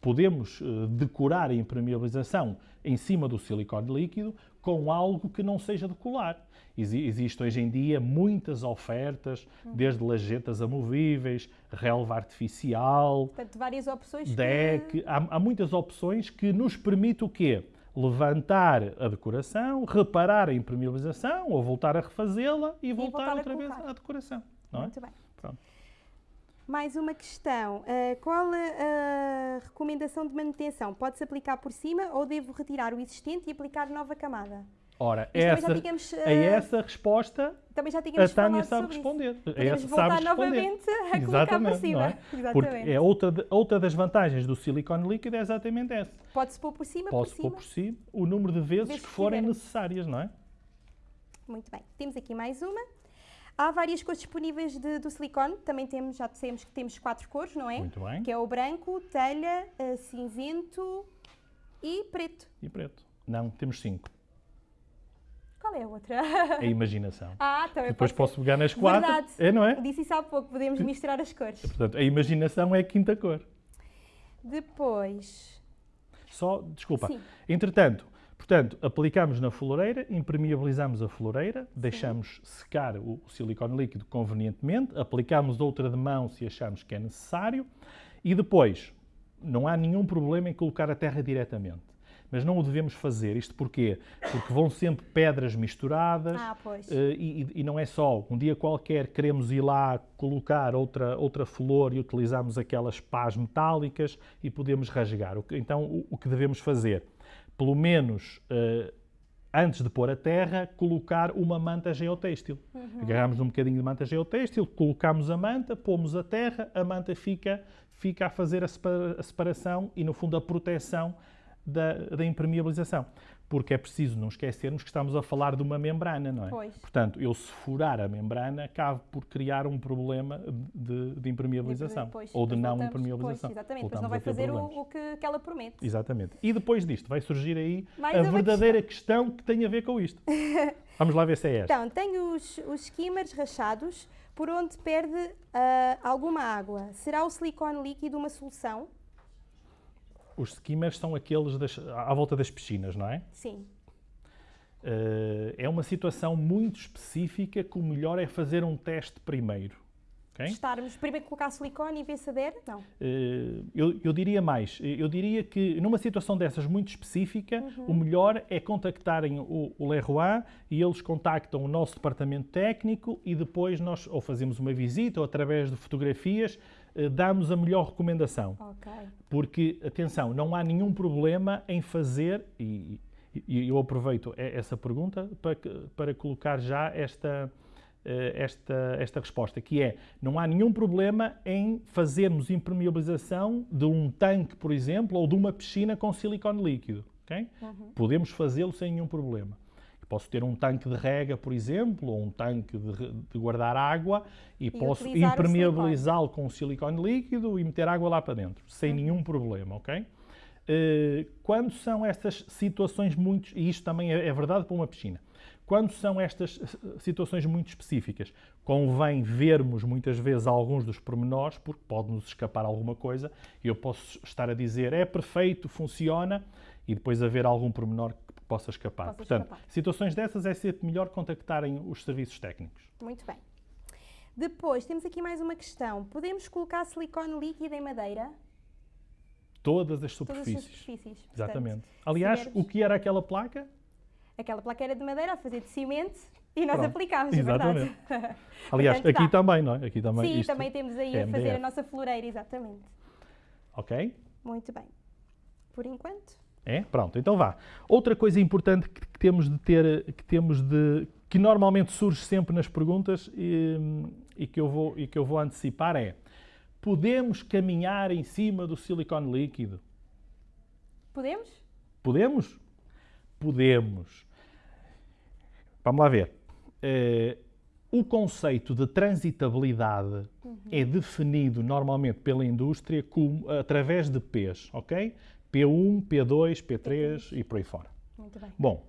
podemos eh, decorar a impermeabilização em cima do silicone líquido com algo que não seja de colar. Existem hoje em dia muitas ofertas, desde lajetas amovíveis, relva artificial, Portanto, várias opções deck. Que... Há, há, muitas opções que nos permitem o quê? Levantar a decoração, reparar a impermeabilização ou voltar a refazê-la e, e, voltar, outra vez à decoração. Não Muito é? bem. Pronto. Mais uma questão. Uh, qual a, a, recomendação de manutenção? Pode-se aplicar por cima ou devo retirar o existente e aplicar nova camada? Ora, essa, tínhamos, uh, a essa resposta também já a Tânia sabe responder. Podemos essa voltar sabe responder. novamente a colocar por cima. É? Exatamente. Porque é outra, de, outra das vantagens do silicone líquido é exatamente essa. Pode-se pôr por cima, Pode-se pôr por cima o número de vezes, vezes que forem necessárias, não é? Muito bem. Temos aqui mais uma. Há várias cores disponíveis de, do silicone, também temos, já dissemos que temos quatro cores, não é? Muito bem. Que é o branco, telha, uh, cinzento e preto. E preto. Não, temos cinco. Qual é a outra? A imaginação. Ah, também Depois posso pegar nas quatro. Verdade. É, não é? Disse isso há pouco, podemos misturar as cores. Portanto, a imaginação é a quinta cor. Depois... Só, desculpa. Sim. Entretanto, Portanto, aplicamos na floreira, impermeabilizamos a floreira, deixamos secar o, o silicone líquido convenientemente, aplicamos outra de mão se acharmos que é necessário e depois não há nenhum problema em colocar a terra diretamente. Mas não o devemos fazer. Isto porquê? Porque vão sempre pedras misturadas ah, uh, e, e, não é só. Um dia qualquer queremos ir lá colocar outra, outra flor e utilizamos aquelas pás metálicas e podemos rasgar. Então, o, o que devemos fazer? Pelo menos uh, antes de pôr a terra, colocar uma manta geotêxtil. Uhum. Agarramos um bocadinho de manta geotêxtil, colocamos a manta, pomos a terra, a manta fica, fica a fazer a, separa a separação e, no fundo, a proteção da, da impermeabilização porque é preciso não esquecermos que estamos a falar de uma membrana, não é? Pois. Portanto, eu se furar a membrana, acabo por criar um problema de, de impermeabilização ou de não voltamos, impermeabilização. Pois, exatamente, depois não vai fazer o, o, que, que ela promete. Exatamente. E depois disto vai surgir aí Mais a verdadeira questão. questão. que tem a ver com isto. Vamos lá ver se é esta. Então, tenho os, os skimmers rachados, por onde perde ah, alguma água. Será o silicone líquido uma solução? Os skimmers são aqueles das- à volta das piscinas, não é? Sim. Eh, é uma situação muito específica que o melhor é fazer um teste primeiro. ok? Testarmos, primeiro colocar silicone e ver se adere? Não. Eh, eu, eu diria mais. Eu diria que numa situação dessas muito específica, Uhum. o melhor é contactarem o, o Leroy e eles contactam o nosso departamento técnico e depois nós ou fazemos uma visita ou através de fotografias eh, damos a melhor recomendação. Ok. Porque, atenção, não há nenhum problema em fazer, e, e eu aproveito essa pergunta para, para colocar já esta, eh, esta, esta resposta, que é, não há nenhum problema em fazermos impermeabilização de um tanque, por exemplo, ou de uma piscina com silicone líquido. ok? Podemos fazê-lo sem nenhum problema. Posso ter um tanque de rega, por exemplo, ou um tanque de, de guardar água e, posso utilizar o impermeabilizá-lo com silicone líquido e meter água lá para dentro, sem nenhum problema, ok? Eh, quando são estas situações muito, e isto também é, é verdade para uma piscina, quando são estas situações muito específicas, convém vermos muitas vezes alguns dos pormenores, porque pode-nos escapar alguma coisa, e eu posso estar a dizer é perfeito, funciona, e depois haver algum pormenor que possa escapar. Possa Portanto, escapar. situações dessas é sempre melhor contactarem os serviços técnicos. Muito bem. Depois, temos aqui mais uma questão. Podemos colocar silicone líquido em madeira? Todas as Todas as superfícies. superfícies. Portanto, Exatamente. Aliás, o que era aquela placa? aquela placa era de madeira a fazer de cimento e nós Pronto. aplicámos, é Exatamente. verdade? Aliás, Portanto, aqui dá. também, não é? Aqui também. Sim, também temos aí é a fazer a MDF. nossa floreira, exatamente. Ok? Muito bem. Por enquanto, É? Pronto, então vá. Outra coisa importante que, temos de ter, que temos de, que normalmente surge sempre nas perguntas e, e que eu vou, e que eu vou antecipar é, podemos caminhar em cima do silicone líquido? podemos? Podemos? Podemos. Vamos lá ver. Eh, o conceito de transitabilidade é definido normalmente pela indústria como, através de P's, ok? P1, P2, P3 e por aí fora. Muito bem. Bom,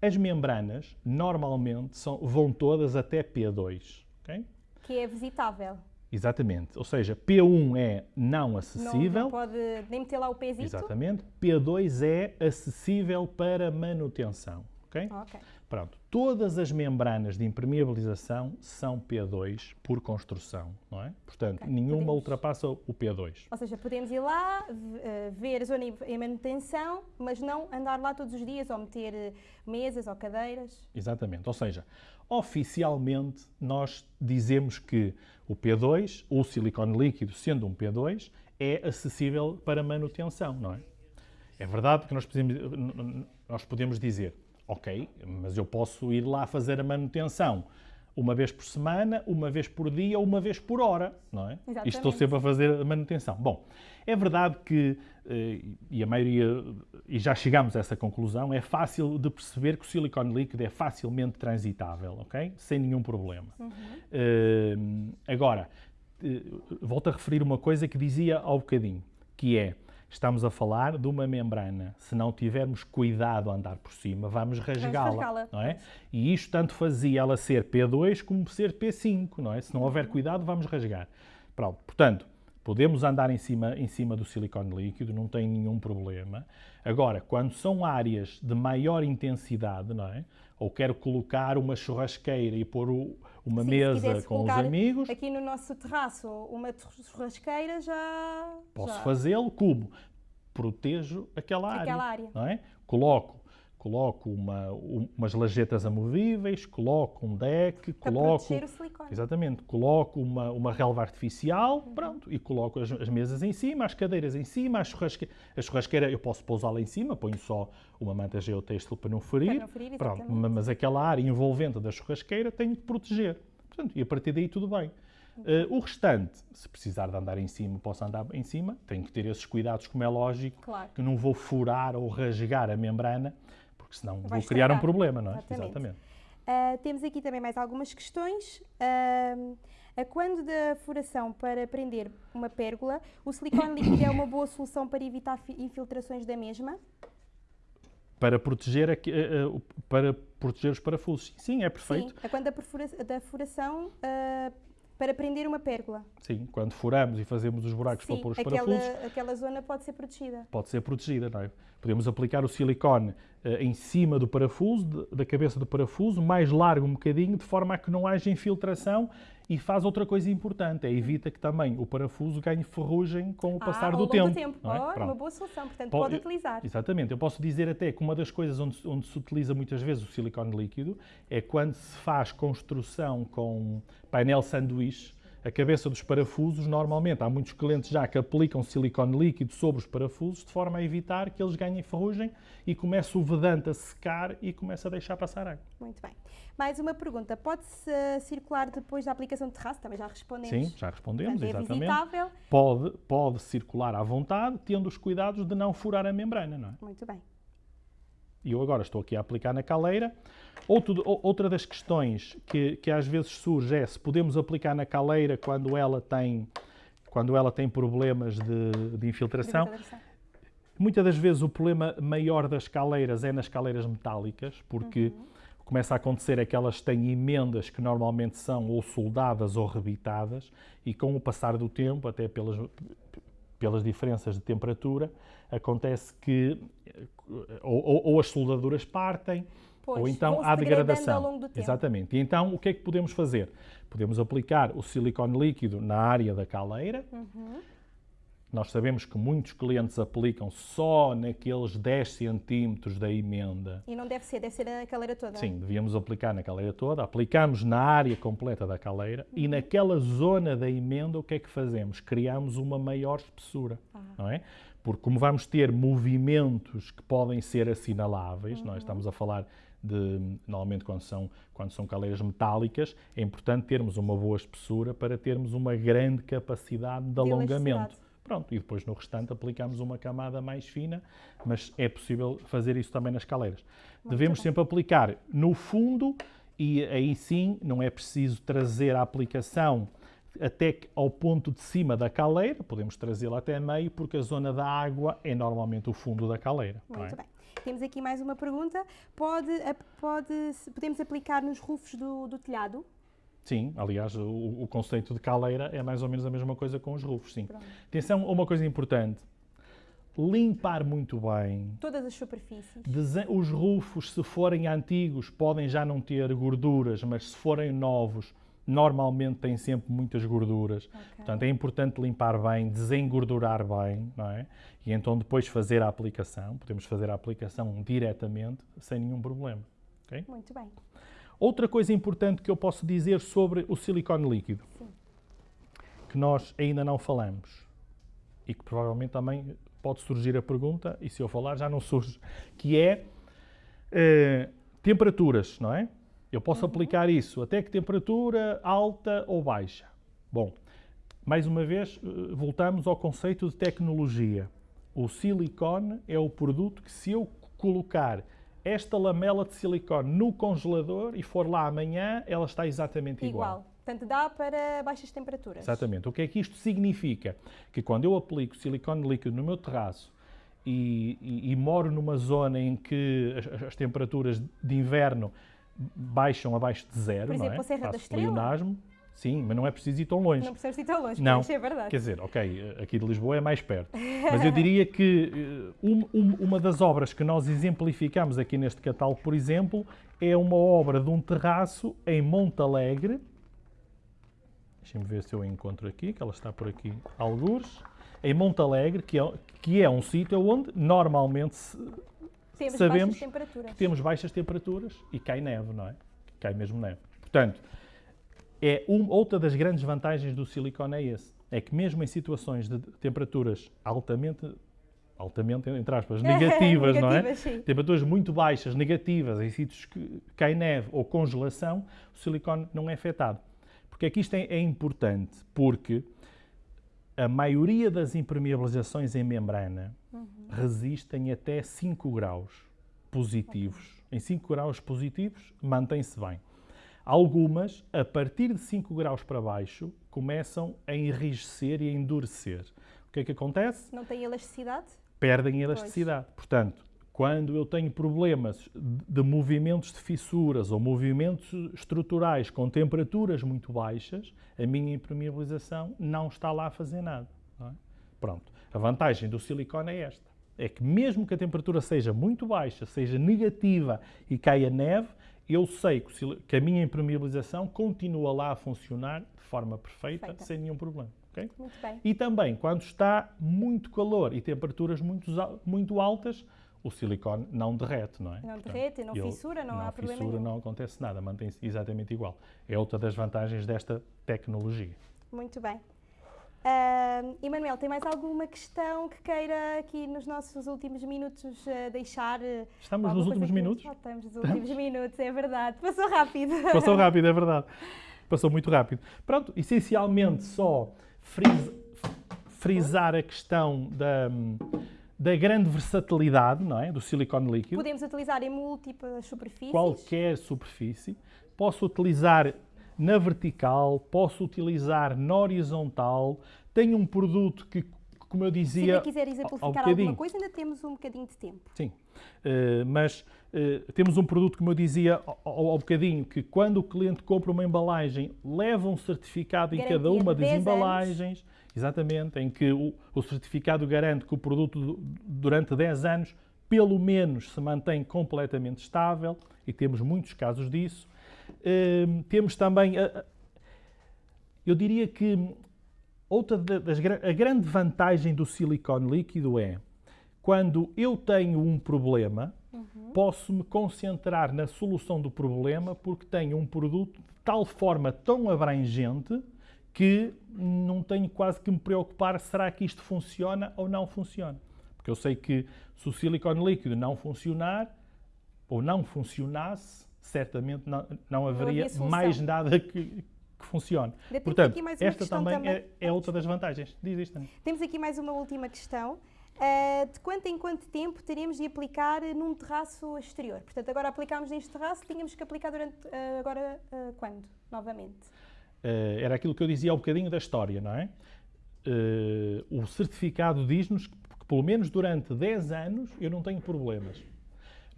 as membranas normalmente são- vão todas até P2, ok? Que é visitável. Exatamente. Ou seja, P1 é não acessível. não pode nem meter lá o pezito. Exatamente. P2 é acessível para manutenção. Ok? Ok. Pronto. Todas as membranas de impermeabilização são P2 por construção, não é? Portanto, Ok, nenhuma podemos. ultrapassa o P2. Ou seja, podemos ir lá, eh, ver a zona em- em manutenção, mas não andar lá todos os dias ou meter eh, mesas ou cadeiras. Exatamente. Ou seja, oficialmente nós dizemos que o P2, o silicone líquido sendo um P2, é acessível para manutenção, não é? É verdade que nós podemos, nós podemos dizer, ok, mas eu posso ir lá fazer a manutenção uma vez por semana, uma vez por dia uma vez por hora, não é? Exatamente. E estou sempre a fazer a manutenção. Bom, é verdade que, eh, e a maioria, e já chegamos a essa conclusão, é fácil de perceber que o silicone líquido é facilmente transitável, ok? Sem nenhum problema. Eh, agora, eh, volto a referir uma coisa que dizia ao bocadinho, que é, estamos a falar de uma membrana. Se não tivermos cuidado a andar por cima, vamos rasgá-la, não é? E isto tanto fazia ela ser P2 como ser P5, não é? Se não houver cuidado, vamos rasgar. Pronto, portanto, podemos andar em cima, em cima do silicone líquido, não tem nenhum problema. Agora, quando são áreas de maior intensidade, não é? Ou quero colocar uma churrasqueira e pôr o- uma Sim, mesa com os amigos, Aqui no nosso terraço, uma churrasqueira já. Posso fazê-lo como? Protejo aquela área. Aquela área. Não é? Coloco, coloco uma, um- umas lajetas amovíveis, coloco um deck, Para coloco. o silicone. Exatamente, coloco uma, uma relva artificial, Uhum. pronto, e coloco as, as mesas em cima, as cadeiras em cima, a churrasqueira, a churrasqueira eu posso pousá-la em cima, ponho só uma manta geotêxtil para não ferir, Para não ferir, pronto, mas aquela área envolvente da churrasqueira tenho que proteger. Portanto, e a partir daí tudo bem. Eh, o restante, se precisar de andar em cima, posso andar em cima, tenho que ter esses cuidados, como é lógico, Claro. que não vou furar ou rasgar a membrana, porque senão Vai vou criar um estragar. problema, não é? Exatamente. Ah, temos aqui também mais algumas questões. Ah, a quando da furação para prender uma pérgola, o silicone líquido é uma boa solução para evitar fi- infiltrações da mesma? Para proteger, aqui- o- para proteger os parafusos. Sim, é perfeito. Sim. A quando da, perfura- da furação Para prender uma pérgola. Sim, quando furamos e fazemos os buracos Sim, para pôr os aquela, parafusos, aquela zona pode ser protegida. pode ser protegida, não é? Podemos aplicar o silicone eh, em cima do parafuso, de- da cabeça do parafuso, mais largo um bocadinho, de forma a que não haja infiltração e faz outra coisa importante, é evita que também o parafuso ganhe ferrugem com o passar ah, do tempo. do tempo. não é? Pronto. uma boa solução, portanto Pode- pode utilizar. Exatamente. Eu posso dizer até que uma das coisas onde, onde se utiliza muitas vezes o silicone líquido é quando se faz construção com painel sanduíche, a cabeça dos parafusos, normalmente há muitos clientes já que aplicam silicone líquido sobre os parafusos de forma a evitar que eles ganhem ferrugem e comece o vedante a secar e começa a deixar passar água. Muito bem. Mais uma pergunta. Pode-se eh, circular depois da aplicação de terraço? Também já respondemos. Sim, já respondemos, Portanto, é exatamente. visitável. Pode, pode circular à vontade, tendo os cuidados de não furar a membrana, não é? Muito bem. E eu agora estou aqui a aplicar na caleira. Outro- ou- outra das questões que, que às vezes surge é se podemos aplicar na caleira quando ela tem, quando ela tem problemas de, de infiltração. Desinfiltração. Muitas das vezes o problema maior das caleiras é nas caleiras metálicas, porque começa a acontecer é que elas têm emendas que normalmente são ou soldadas ou rebitadas, e com o passar do tempo, até pelas, pelas diferenças de temperatura, acontece que ou, ou- ou as soldaduras partem, Pois, ou então há degradação. Exatamente. E então o que é que podemos fazer? Podemos aplicar o silicone líquido na área da caleira. Uhum. Nós sabemos que muitos clientes aplicam só naqueles 10 centímetros da emenda. E não deve ser, deve ser na caleira toda. Sim, devíamos aplicar na caleira toda. Aplicamos na área completa da caleira e Uhum. naquela zona da emenda o que é que fazemos? Criamos uma maior espessura, Ah. não é? Porque como vamos ter movimentos que podem ser assinaláveis, Uhum. nós estamos a falar de, normalmente quando são, quando são caleiras metálicas, é importante termos uma boa espessura para termos uma grande capacidade de, De alongamento. Pronto, e depois no restante aplicamos uma camada mais fina, mas é possível fazer isso também nas caleiras. Devemos bem. sempre aplicar no fundo e aí sim não é preciso trazer a aplicação até ao ponto de cima da caleira, podemos trazê-la até meio, porque a zona da água é normalmente o fundo da caleira. Muito é? bem. Temos aqui mais uma pergunta. Pode, pode, podemos aplicar nos rufos do, do telhado? Sim, aliás, o, o conceito de caleira é mais ou menos a mesma coisa com os rufos, sim. Pronto. Atenção a uma coisa importante. Limpar muito bem, Todas as superfícies. Desen- Os rufos, se forem antigos, podem já não ter gorduras, mas se forem novos, normalmente têm sempre muitas gorduras. Ok. Portanto, é importante limpar bem, desengordurar bem, não é? E então depois fazer a aplicação. Podemos fazer a aplicação diretamente, sem nenhum problema. ok? Muito bem. Outra coisa importante que eu posso dizer sobre o silicone líquido, Sim. que nós ainda não falamos e que provavelmente também pode surgir a pergunta, e se eu falar já não surge, que é eh, temperaturas, não é? Eu posso aplicar isso até que temperatura alta ou baixa. Bom, mais uma vez, eh, voltamos ao conceito de tecnologia. O silicone é o produto que, se eu colocar esta lamela de silicone no congelador e for lá amanhã, ela está exatamente igual. Igual. Portanto, dá para baixas temperaturas. Exatamente. O que é que isto significa? Que quando eu aplico silicone líquido no meu terraço e, e- e moro numa zona em que as, as temperaturas de inverno baixam abaixo de zero, Por exemplo, não é? a Serra da Estrela? Sim, mas não é preciso ir tão longe. Não precisas ir tão longe, Não. isso é verdade. Quer dizer, ok, aqui de Lisboa é mais perto. Mas eu diria que eh, um- um- uma das obras que nós exemplificamos aqui neste catálogo, por exemplo, é uma obra de um terraço em Monte Alegre. Deixem-me ver se eu encontro aqui, que ela está por aqui, algures. Em Monte Alegre, que é, que é um sítio onde normalmente se- Temos sabemos baixas temperaturas. temos baixas temperaturas e cai neve, não é? Cai mesmo neve. Portanto, é um- outra das grandes vantagens do silicone é esse. É que mesmo em situações de temperaturas altamente, altamente, entre aspas, negativas, não é? Negativas, sim. Temperaturas muito baixas, negativas, em sítios que cai neve ou congelação, o silicone não é afetado. Porque é que isto é, é importante? Porque a maioria das impermeabilizações em membrana resistem até 5 graus positivos. Em 5 graus positivos, mantém-se bem. Algumas, a partir de 5 graus para baixo, começam a enrijecer e a endurecer. O que é que acontece? Não tem elasticidade? Perdem elasticidade. Portanto, quando eu tenho problemas de movimentos de fissuras ou movimentos estruturais com temperaturas muito baixas, a minha impermeabilização não está lá a fazer nada. É? Pronto. A vantagem do silicone é esta. É que mesmo que a temperatura seja muito baixa, seja negativa e caia neve, eu sei que a minha impermeabilização continua lá a funcionar de forma perfeita, Perfeita. sem nenhum problema. Okay? Muito bem. E também, quando está muito calor e temperaturas muito, muito altas, o silicone não derrete, não é? Não derrete, não fissura, não, não há problema fissura, nenhum. não acontece nada, mantém-se exatamente igual. É outra das vantagens desta tecnologia. Muito bem. Uh, Emanuel, tem mais alguma questão que queira aqui nos nossos últimos minutos uh, deixar? Uh, estamos nos últimos minutos? Que... estamos nos últimos estamos? minutos, é verdade. Passou rápido. Passou rápido, é verdade. Passou muito rápido. Pronto, essencialmente só fris frisar a questão da da grande versatilidade não é? do silicone líquido. Podemos utilizar em múltiplas superfícies. Qualquer superfície. Posso utilizar na vertical, posso utilizar na horizontal. Tenho um produto que, como eu dizia. Se ainda quiser exemplificar alguma coisa, ainda temos um bocadinho de tempo. Sim, uh, mas uh, temos um produto, como eu dizia ao, ao, bocadinho, que quando o cliente compra uma embalagem, leva um certificado Garantia em cada uma das embalagens. Anos Exatamente, em que o, o certificado garante que o produto durante 10 anos pelo menos se mantém completamente estável e temos muitos casos disso. Uh, temos também, uh, eu diria que outra das a grande vantagem do silicone líquido é quando eu tenho um problema, uhum. posso me concentrar na solução do problema porque tenho um produto de tal forma tão abrangente que não tenho quase que me preocupar será que isto funciona ou não funciona. Porque eu sei que se o silicone líquido não funcionar ou não funcionasse, certamente não, não haveria não mais nada que, que funcione. Portanto, esta também, também, É, é outra das vantagens. Diz isto, Temos aqui mais uma última questão. Uh, de quanto em quanto tempo teremos de aplicar num terraço exterior? Portanto, agora aplicámos neste terraço, tínhamos que aplicar durante, uh, agora, uh, quando, novamente? Uh, era aquilo que eu dizia há um bocadinho da história, não é? Uh, o certificado diz-nos que, pelo menos durante 10 anos, eu não tenho problemas.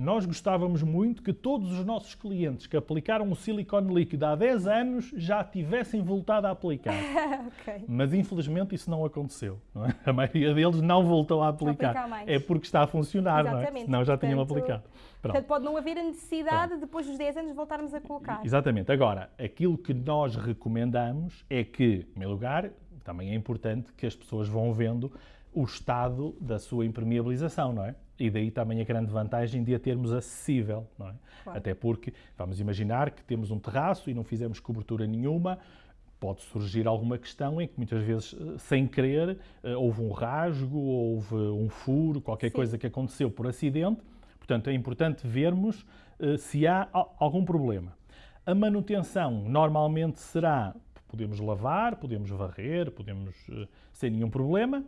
Nós gostávamos muito que todos os nossos clientes que aplicaram o silicone líquido há 10 anos já tivessem voltado a aplicar. okay. Mas infelizmente isso não aconteceu. Não é? A maioria deles não voltou a aplicar. aplicar é porque está a funcionar, Exatamente. não é? Senão já Portanto, tinham aplicado. Pronto. Portanto, pode não haver a necessidade Pronto. depois dos 10 anos voltarmos a colocar. Exatamente. Agora, aquilo que nós recomendamos é que, em primeiro lugar, também é importante que as pessoas vão vendo o estado da sua impermeabilização, não é? E daí também a grande vantagem de a termos acessível, não é? Claro. Até porque, vamos imaginar que temos um terraço e não fizemos cobertura nenhuma, pode surgir alguma questão em que muitas vezes, eh, sem querer, eh, houve um rasgo, houve um furo, qualquer Sim. coisa que aconteceu por acidente Portanto, é importante vermos uh, se há algum problema. A manutenção normalmente será, podemos lavar, podemos varrer, podemos, sem nenhum problema.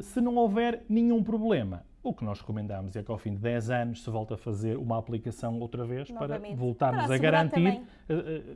Se não houver nenhum problema, o que nós recomendamos é que ao fim de 10 anos se volte a fazer uma aplicação outra vez Novamente. para voltarmos para a garantir,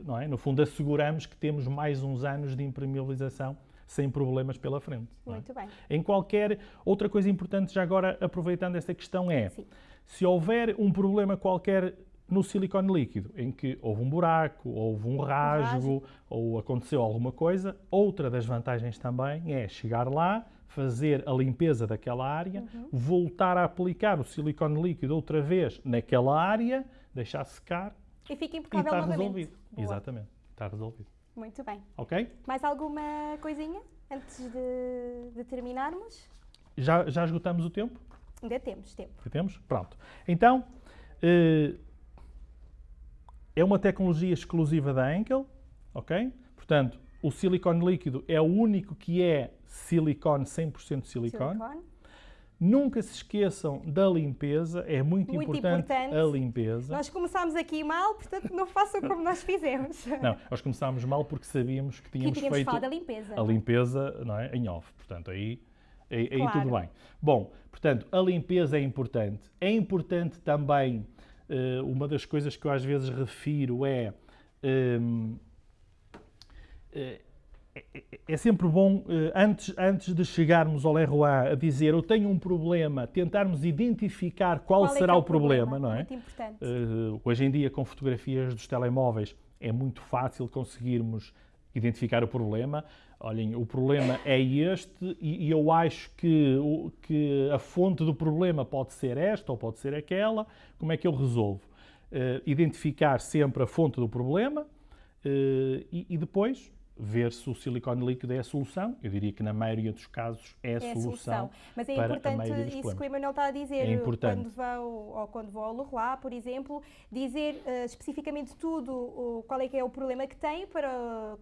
não é? no fundo asseguramos que temos mais uns anos de impermeabilização sem problemas pela frente. É? Muito é? bem. Em qualquer outra coisa importante já agora aproveitando esta questão é Sim. Se houver um problema qualquer no silicone líquido, em que houve um buraco, houve um rasgo, ou aconteceu alguma coisa, outra das vantagens também é chegar lá, fazer a limpeza daquela área, uhum. voltar a aplicar o silicone líquido outra vez naquela área, deixar secar e fica impecável e está novamente. resolvido. Boa. Exatamente, está resolvido. Muito bem. Ok? Mais alguma coisinha antes de, de terminarmos? Já, já esgotamos o tempo? Ainda temos tempo. Ainda temos? Pronto. Então, eh, é uma tecnologia exclusiva da Enkel, ok? Portanto, o silicone líquido é o único que é silicone, 100% silicone. silicone. Nunca se esqueçam da limpeza, é muito, muito importante, importante, a limpeza. Nós começámos aqui mal, portanto não façam como nós fizemos. Não, nós começámos mal porque sabíamos que tínhamos, que tínhamos feito a limpeza. A limpeza não é, em off, portanto aí, aí, claro. aí tudo bem. Bom, Portanto, a limpeza é importante. É importante também, uma das coisas que eu às vezes refiro é. Uh, eh, é, é sempre bom, eh, antes, antes de chegarmos ao Leroy a dizer eu tenho um problema, tentarmos identificar qual, Qual é será é o problema, não é? Muito importante. Uh, hoje em dia, com fotografias dos telemóveis, é muito fácil conseguirmos identificar o problema. Olhem, o problema é este e, eu acho que, que a fonte do problema pode ser esta ou pode ser aquela. Como é que eu resolvo? Uh, identificar sempre a fonte do problema uh, e, e depois ver se o silicone líquido é a solução. Eu diria que na maioria dos casos é a, é a solução. solução. Mas é importante isso problemas. que o Emanuel está a dizer. É importante. Quando vou, ou quando ao Leroy, por exemplo, dizer uh, especificamente tudo o, qual é que é o problema que tem para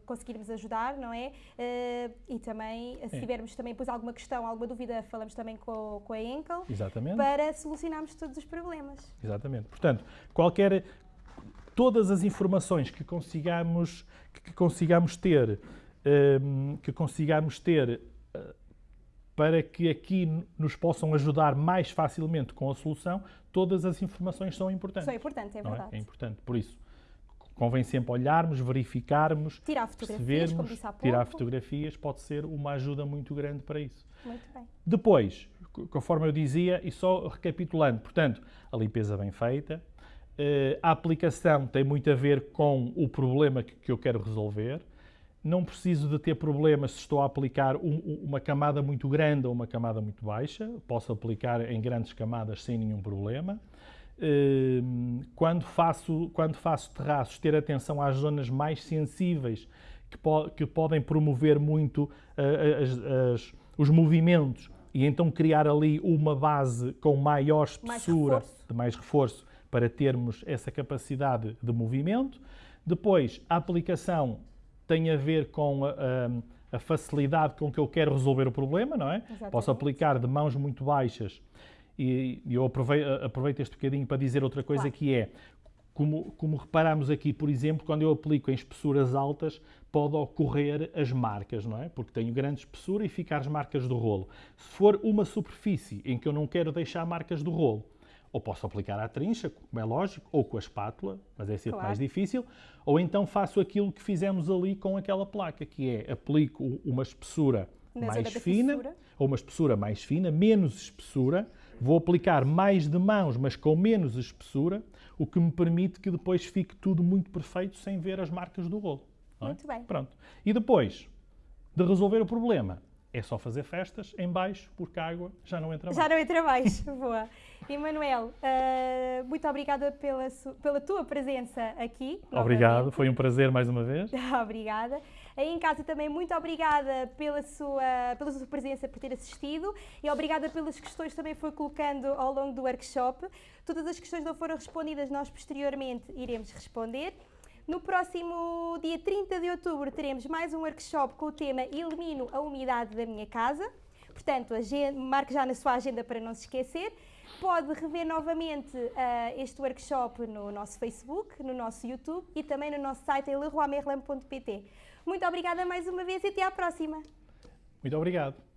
conseguirmos ajudar, não é? Uh, e também, se É. tivermos também depois alguma questão, alguma dúvida, falamos também com, com a Enkel Exatamente. para solucionarmos todos os problemas. Exatamente. Portanto, qualquer todas as informações que consigamos que consigamos ter hum, que consigamos ter eh, para que aqui nos possam ajudar mais facilmente com a solução, todas as informações são importantes. São importantes, é não verdade. É? é importante. Por isso, convém sempre olharmos, verificarmos, Tirar fotografias, como disse há pouco. tirar fotografias pode ser uma ajuda muito grande para isso. Muito bem. Depois, co- conforme eu dizia, e só recapitulando, portanto, a limpeza bem feita, a aplicação tem muito a ver com o problema que, eu quero resolver. Não preciso de ter problemas se estou a aplicar um- um- uma camada muito grande ou uma camada muito baixa. Posso aplicar em grandes camadas sem nenhum problema. Eh, Quando faço, quando faço terraços, ter atenção às zonas mais sensíveis que, po- que podem promover muito eh, as- as- os movimentos e então criar ali uma base com maior Mais espessura, reforço. de mais reforço, para termos essa capacidade de movimento. Depois, a aplicação tem a ver com a, a- facilidade com que eu quero resolver o problema, não é? Exatamente. Posso aplicar de mãos muito baixas e, e eu aprovei- aproveito este bocadinho para dizer outra coisa Claro. que é, como, como reparamos aqui, por exemplo, quando eu aplico em espessuras altas, pode ocorrer as marcas, não é? Porque tenho grande espessura e ficar as marcas do rolo. Se for uma superfície em que eu não quero deixar marcas do rolo, ou posso aplicar à trincha, como é lógico, ou com a espátula, mas é sempre Claro. mais difícil, ou então faço aquilo que fizemos ali com aquela placa, que é aplico uma espessura Na mais fina, fissura. ou uma espessura mais fina, menos espessura, vou aplicar mais de mãos, mas com menos espessura, o que me permite que depois fique tudo muito perfeito sem ver as marcas do rolo. é? Muito bem. Pronto. E depois de resolver o problema, é só fazer festas em baixo, porque a água já não entra mais. Já não entra mais. Boa. Emanuel, ah, muito obrigada pela, pela tua presença aqui. Obrigado, novamente. foi um prazer mais uma vez. obrigada. Aí em casa também muito obrigada pela sua, pela sua presença, por ter assistido e obrigada pelas questões que também foi colocando ao longo do workshop. Todas as questões não foram respondidas, nós posteriormente iremos responder. No próximo dia 30 de outubro teremos mais um workshop com o tema Elimino a umidade da minha casa. Portanto, marque já na sua agenda para não se esquecer. Pode rever novamente ah, este workshop no nosso Facebook, no nosso YouTube e também no nosso site em leroymerlin.pt. Muito obrigada mais uma vez e até à próxima! Muito obrigado.